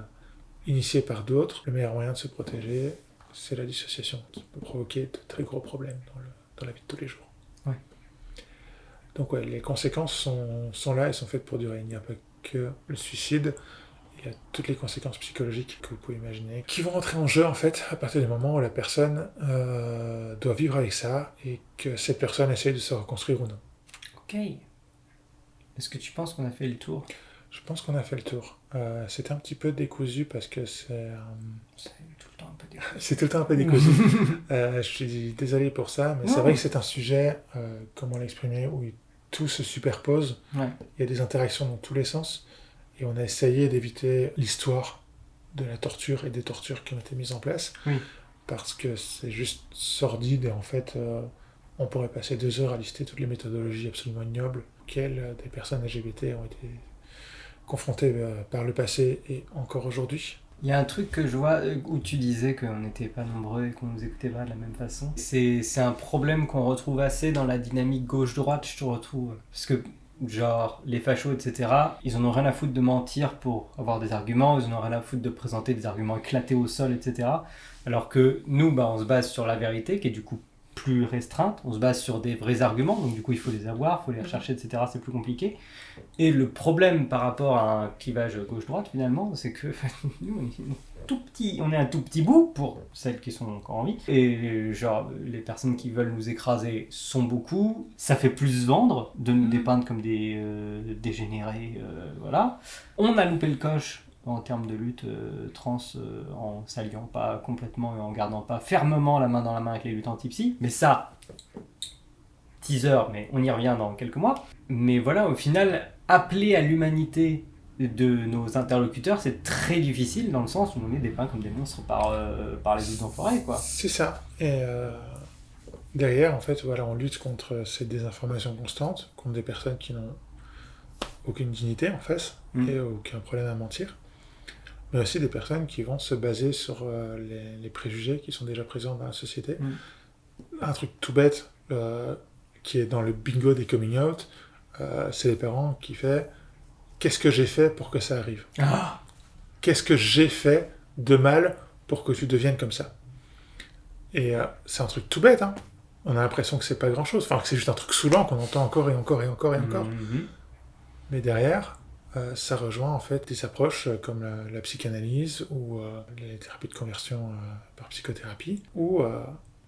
initié par d'autres, le meilleur moyen de se protéger, c'est la dissociation qui peut provoquer de très gros problèmes dans, le- dans la vie de tous les jours. Ouais. Donc ouais, les conséquences sont, sont là et sont faites pour durer. Il n'y a pas que le suicide, il y a toutes les conséquences psychologiques que vous pouvez imaginer qui vont entrer en jeu en fait à partir du moment où la personne euh, doit vivre avec ça et que cette personne essaye de se reconstruire ou non. Ok. Est-ce que tu penses qu'on a fait le tour? Je pense qu'on a fait le tour. Euh, C'était un petit peu décousu parce que c'est euh, C'est tout le temps un peu <laughs> dégueu. c'est tout le temps un peu décousu. <laughs> Euh, je suis désolé pour ça, mais c'est vrai que c'est un sujet, comment l'exprimer, où tout se superpose. Ouais. Il y a des interactions dans tous les sens. Et on a essayé d'éviter l'histoire de la torture et des tortures qui ont été mises en place. Oui. Parce que c'est juste sordide et en fait, on pourrait passer deux heures à lister toutes les méthodologies absolument ignobles euh, des personnes LGBT ont été confrontées euh, par le passé et encore aujourd'hui. Il y a un truc que je vois euh, où tu disais qu'on n'était pas nombreux et qu'on nous écoutait pas de la même façon. C'est c'est un problème qu'on retrouve assez dans la dynamique gauche-droite, je te retrouve. Parce que, genre, les fachos, etc., ils en ont rien à foutre de mentir pour avoir des arguments, ils en ont rien à foutre de présenter des arguments éclatés au sol, etc. Alors que nous, bah, on se base sur la vérité, qui est du coup plus restreinte, on se base sur des vrais arguments, donc du coup il faut les avoir, il faut les rechercher, etc. C'est plus compliqué. Et le problème par rapport à un clivage gauche-droite, finalement, c'est que <laughs> nous, on est tout petit, on est un tout petit bout pour celles qui sont encore en vie. Et genre, les personnes qui veulent nous écraser sont beaucoup. Ça fait plus vendre de nous dépeindre comme des euh, dégénérés, euh, voilà. On a loupé le coche en termes de lutte euh, trans euh, en s'alliant pas complètement et en gardant pas fermement la main dans la main avec les luttes anti-psy. Mais ça, teaser, mais on y revient dans quelques mois. Mais voilà, au final, appeler à l'humanité de nos interlocuteurs, c'est très difficile dans le sens où on est dépeints comme des monstres par, euh, par les autres enfoirés, quoi. C'est ça. Et euh, derrière, en fait, voilà, on lutte contre ces désinformations constantes, contre des personnes qui n'ont aucune dignité en face Mm. et aucun problème à mentir, mais aussi des personnes qui vont se baser sur euh, les, les préjugés qui sont déjà présents dans la société. Mm. Un truc tout bête euh, qui est dans le bingo des coming out, euh, c'est les parents qui fait qu'est-ce que j'ai fait pour que ça arrive? Ah qu'est-ce que j'ai fait de mal pour que tu deviennes comme ça? Et c'est un truc tout bête, hein. On a l'impression que c'est pas grand-chose, enfin que c'est juste un truc saoulant qu'on entend encore et encore et encore et encore. Mhm. Mais derrière, euh, ça rejoint en fait des approches euh, comme la, psychanalyse ou euh, les thérapies de conversion par psychothérapie, où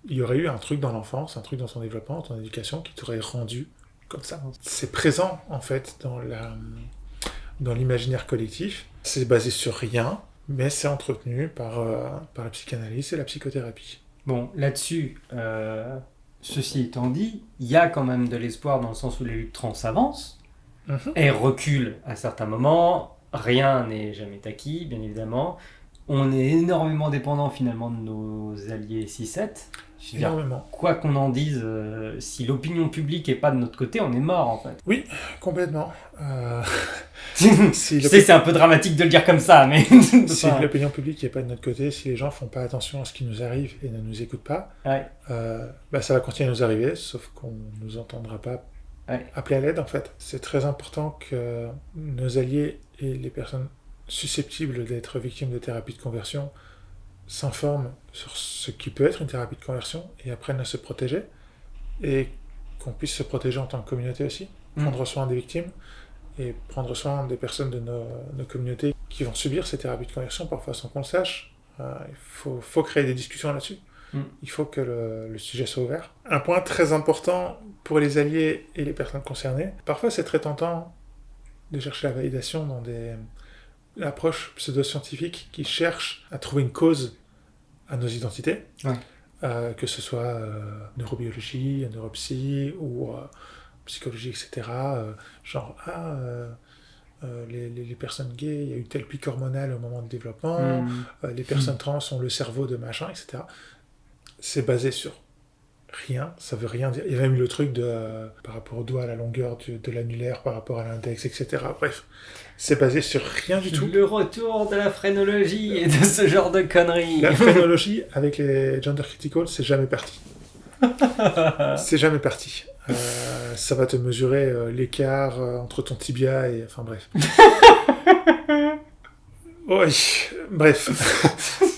il y aurait eu un truc dans l'enfance, un truc dans ton développement, dans ton éducation qui t'aurait rendu comme ça. C'est présent en fait dans l'imaginaire collectif. C'est basé sur rien, mais c'est entretenu par, par la psychanalyse et la psychothérapie. Bon, là-dessus, ceci étant dit, il y a quand même de l'espoir dans le sens où les luttes trans avancent. Mhm. Elles reculent à certains moments. Rien n'est jamais acquis, bien évidemment. On est énormément dépendant finalement de nos alliés 6-7. Je veux dire, Énormément. quoi qu'on en dise, euh, si l'opinion publique est pas de notre côté, on est mort en fait. Complètement. Euh, <laughs> si sais, c'est un peu dramatique de le dire comme ça, mais. <laughs> si l'opinion publique n'est pas de notre côté, si les gens font pas attention à ce qui nous arrive et ne nous écoutent pas, Ouais. euh, bah, ça va continuer à nous arriver, sauf qu'on nous entendra pas Ouais. appeler à l'aide en fait. C'est très important que nos alliés et les personnes susceptibles d'être victimes de thérapie de conversion s'informent sur ce qui peut être une thérapie de conversion et apprennent à se protéger et qu'on puisse se protéger en tant que communauté aussi, Mm. prendre soin des victimes et prendre soin des personnes de nos, nos communautés qui vont subir ces thérapies de conversion parfois sans qu'on le sache. Euh, il faut, faut créer des discussions là-dessus. Mm. Il faut que le, le sujet soit ouvert. Un point très important pour les alliés et les personnes concernées, parfois c'est très tentant de chercher la validation dans des approches pseudo-scientifiques qui cherchent à trouver une cause à nos identités, Ouais. Euh, que ce soit euh, neurobiologie, neuropsy ou euh, psychologie, etc. Euh, genre, ah, euh, les, les- les personnes gays, il y a eu tel pic hormonal au moment de développement, Mm. euh, les personnes trans ont le cerveau de machin, etc. C'est basé sur rien, ça veut rien dire. Il y a même eu le truc de, euh, par rapport au doigt, à la longueur du- de l'annulaire, par rapport à l'index, etc. Bref, c'est basé sur rien du tout. Le retour de la phrénologie et de ce genre de conneries. La chronologie avec les gender critical, c'est jamais parti. <laughs> C'est jamais parti. Euh, ça va te mesurer euh, l'écart entre ton tibia et... Enfin bref. <laughs> Oui, bref. <laughs>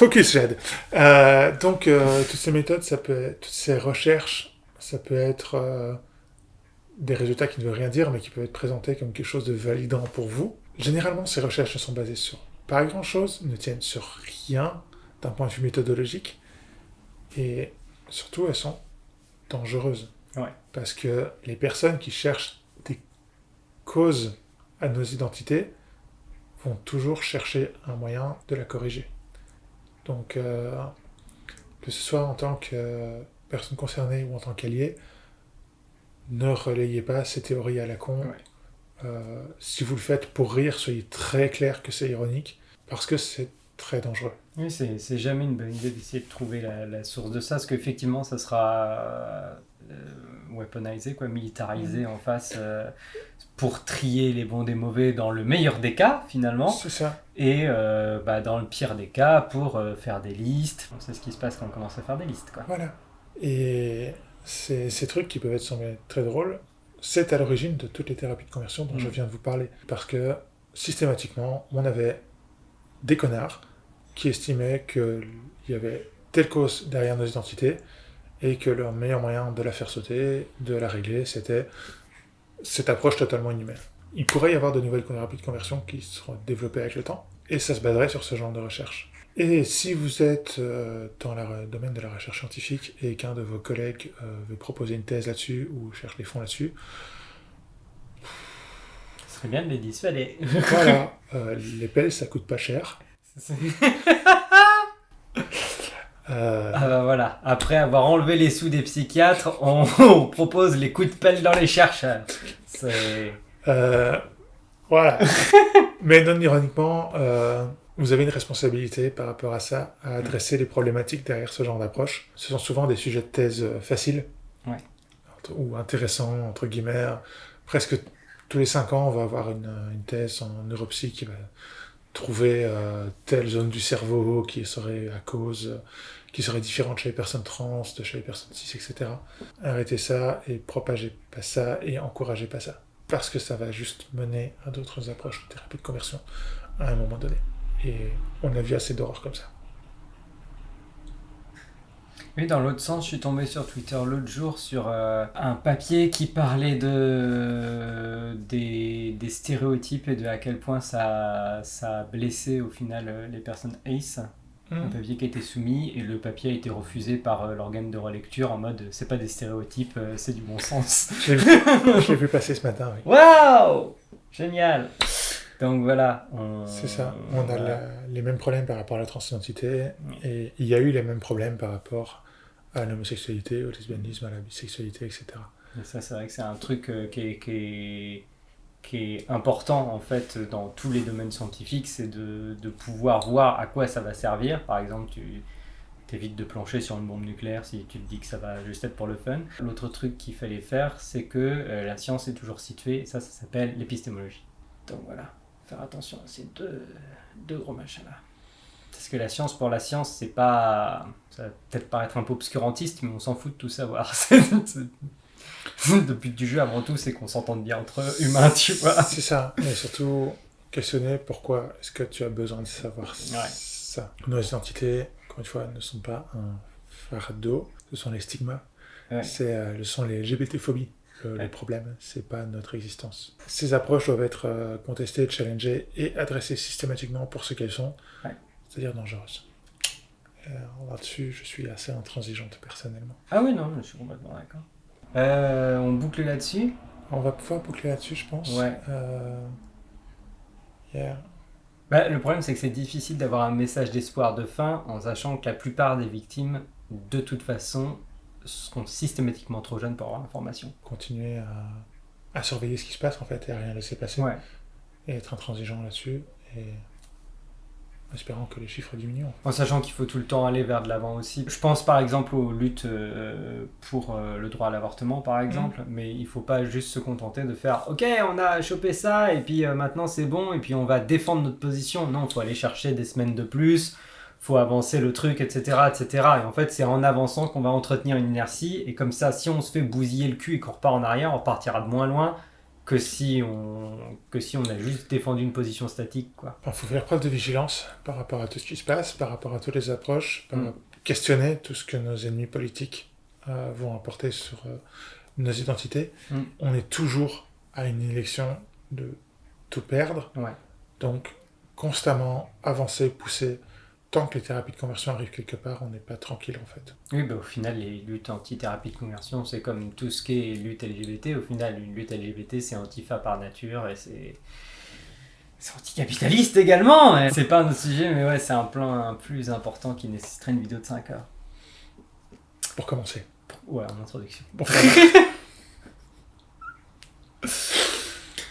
Focus, Jade. Euh, donc, euh, toutes ces méthodes, ça peut être, toutes ces recherches, ça peut être euh, des résultats qui ne veulent rien dire, mais qui peuvent être présentés comme quelque chose de validant pour vous. Généralement, ces recherches ne sont basées sur pas grand-chose, ne tiennent sur rien d'un point de vue méthodologique, et surtout, elles sont dangereuses. Ouais. Parce que les personnes qui cherchent des causes à nos identités vont toujours chercher un moyen de la corriger. Donc, euh, que ce soit en tant que personne concernée ou en tant qu'allié, ne relayez pas ces théories à la con. Ouais. Euh, si vous le faites pour rire, soyez très clair que c'est ironique, parce que c'est très dangereux. Oui, c'est jamais une bonne idée d'essayer de trouver la, la source de ça, parce qu'effectivement, ça sera euh, weaponisé, quoi, militarisé en face, euh, pour trier les bons des mauvais dans le meilleur des cas, finalement, C'est ça. et euh, bah, dans le pire des cas, pour euh, faire des listes. On sait ce qui se passe quand on commence à faire des listes, quoi. Voilà. Et ces, ces trucs qui peuvent être sembler très drôles, c'est à l'origine de toutes les thérapies de conversion dont Mm. je viens de vous parler. Parce que systématiquement, on avait des connards qui estimaient qu'il y avait telle cause derrière nos identités et que le meilleur moyen de la faire sauter, de la régler, c'était cette approche totalement inhumaine. Il pourrait y avoir de nouvelles thérapies de conversion qui seront développées avec le temps, et ça se baserait sur ce genre de recherche. Et si vous êtes euh, dans le domaine de la recherche scientifique et qu'un de vos collègues euh, veut proposer une thèse là-dessus ou cherche des fonds là-dessus, Ce serait bien de les dissuader. voilà, <laughs> euh, les pelles ça coûte pas cher. <laughs> Euh, Ah bah voilà, après avoir enlevé les sous des psychiatres, <laughs> on, on propose les coups de pelle dans les chercheurs. C'est... euh, voilà. <laughs> Mais non ironiquement, euh, vous avez une responsabilité par rapport à ça, à adresser les problématiques derrière ce genre d'approche. Ce sont souvent des sujets de thèse euh, faciles. Ouais. Ou intéressants, entre guillemets. Presque tous les cinq ans, on va avoir une, une thèse en neuropsy qui va trouver euh, telle zone du cerveau qui serait à cause, euh, qui serait différente chez les personnes trans, de chez les personnes cis, etc. Arrêtez ça et propagez pas ça et encouragez pas ça. Parce que ça va juste mener à d'autres approches de thérapie de conversion à un moment donné. Et on a vu assez d'horreurs comme ça. Oui, dans l'autre sens, je suis tombé sur Twitter l'autre jour sur euh, un papier qui parlait de, des, des stéréotypes et de à quel point ça, ça a blessé au final euh, les personnes ACE. Un papier qui a été soumis et le papier a été refusé par euh, l'organe de relecture en mode c'est pas des stéréotypes, euh, c'est du bon sens. <laughs> Je l'ai <laughs> vu, vu passer ce matin, oui. Waouh Génial Donc voilà. on- C'est ça. On a la- les mêmes problèmes par rapport à la transidentité et il y a eu les mêmes problèmes par rapport à l'homosexualité, au lesbianisme, à la bisexualité, etc. Et ça, c'est vrai que c'est un truc euh, qui, est, qui, est, qui est important en fait dans tous les domaines scientifiques, c'est de, pouvoir voir à quoi ça va servir. Par exemple, tu évites de plancher sur une bombe nucléaire si tu te dis que ça va juste être pour le fun. L'autre truc qu'il fallait faire, c'est que euh, la science est toujours située, ça, ça s'appelle l'épistémologie. Donc voilà, faire attention à ces deux, deux gros machins-là. Parce que la science pour la science, c'est pas. Ça va peut-être paraître un peu obscurantiste, mais on s'en fout de tout savoir. <laughs> Le but du jeu, avant tout, c'est qu'on s'entende bien entre humains, tu vois. C'est ça. Et surtout, questionner pourquoi est-ce que tu as besoin de savoir Ouais. ça. Nos identités, encore une fois, ne sont pas un fardeau, ce sont les stigmas. Ouais. C'est, euh, ce sont les LGBT-phobies. Le, le Ouais. problème, c'est pas notre existence. Ces approches doivent être euh, contestées, challengées et adressées systématiquement pour ce qu'elles sont, Ouais. c'est-à-dire dangereuses. Euh, Là-dessus, je suis assez intransigeante personnellement. Ah oui, non, je suis complètement d'accord. Euh, on boucle là-dessus On va pouvoir boucler là-dessus, je pense. Ouais. Euh, yeah. Bah, le problème, c'est que c'est difficile d'avoir un message d'espoir de fin en sachant que la plupart des victimes, de toute façon, seront systématiquement trop jeunes pour avoir l'information. Continuer à, à surveiller ce qui se passe en fait et à rien laisser passer. Ouais. Et être intransigeant là-dessus. Et en espérant que les chiffres diminuent. En sachant qu'il faut tout le temps aller vers de l'avant aussi. Je pense par exemple aux luttes euh, pour euh, le droit à l'avortement par exemple, mais il faut pas juste se contenter de faire ok on a chopé ça et puis euh, maintenant c'est bon et puis on va défendre notre position. Non, il faut aller chercher des semaines de plus, faut avancer le truc, etc. etc. Et en fait c'est en avançant qu'on va entretenir une inertie et comme ça si on se fait bousiller le cul et qu'on repart en arrière, on repartira de moins loin que si on, que si on a juste défendu une position statique quoi. Il faut faire preuve de vigilance par rapport à tout ce qui se passe, par rapport à toutes les approches, par Mm. questionner tout ce que nos ennemis politiques euh, vont apporter sur euh, nos identités. Mm. On est toujours à une élection de tout perdre. Ouais. Donc, constamment avancer, pousser. Tant que les thérapies de conversion arrivent quelque part, on n'est pas tranquille en fait. Oui, bah, au final, les luttes anti-thérapie de conversion, c'est comme tout ce qui est lutte LGBT. Au final, une lutte LGBT, c'est antifa par nature et c'est. C'est anticapitaliste également C'est pas un autre sujet, mais ouais, c'est un plan plus important qui nécessiterait une vidéo de 5 heures. Pour commencer. Ouais, en introduction. Pour <laughs>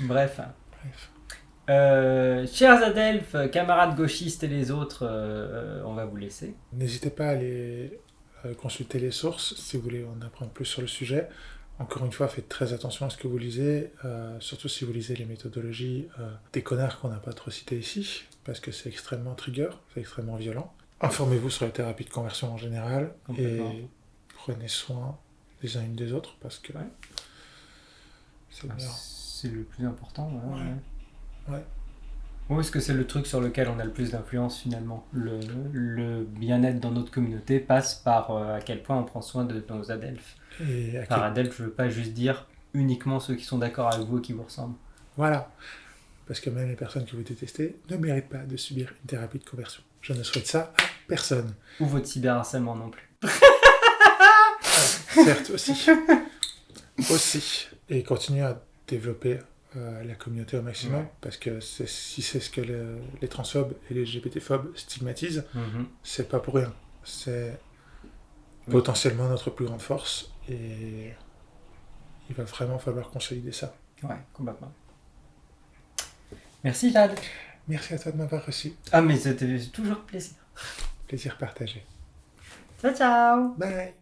Bref. Bref. Euh, chers Adelphes, camarades gauchistes et les autres, euh, on va vous laisser. N'hésitez pas à aller euh, consulter les sources si vous voulez en apprendre plus sur le sujet. Encore une fois, faites très attention à ce que vous lisez, euh, surtout si vous lisez les méthodologies des connards qu'on n'a pas trop cités ici, parce que c'est extrêmement trigger, c'est extrêmement violent. Informez-vous sur la thérapie de conversion en général et prenez soin des uns et des autres parce que Ouais. c'est le plus important. voilà, Ouais. ouais. Ouais. Où est-ce que c'est le truc sur lequel on a le plus d'influence finalement? Le, le bien-être dans notre communauté passe par euh, à quel point on prend soin de nos adelphes. Et à Par quel- adelphes, je veux pas juste dire uniquement ceux qui sont d'accord avec vous et qui vous ressemblent. Voilà. Parce que même les personnes que vous détestez ne méritent pas de subir une thérapie de conversion. Je ne souhaite ça à personne. Ou votre cyberharcèlement non plus. <laughs> Certes, aussi. aussi. Et continuer à développer euh, la communauté au maximum, Ouais. parce que si c'est ce que le- les transphobes et les LGBT-phobes stigmatisent, Mhm. c'est pas pour rien. C'est Oui. potentiellement notre plus grande force, et il va vraiment falloir consolider ça. Ouais, complètement. Merci Jade. Merci à toi de m'avoir reçu. Ah mais c'était toujours plaisir. Plaisir partagé. Ciao ciao Bye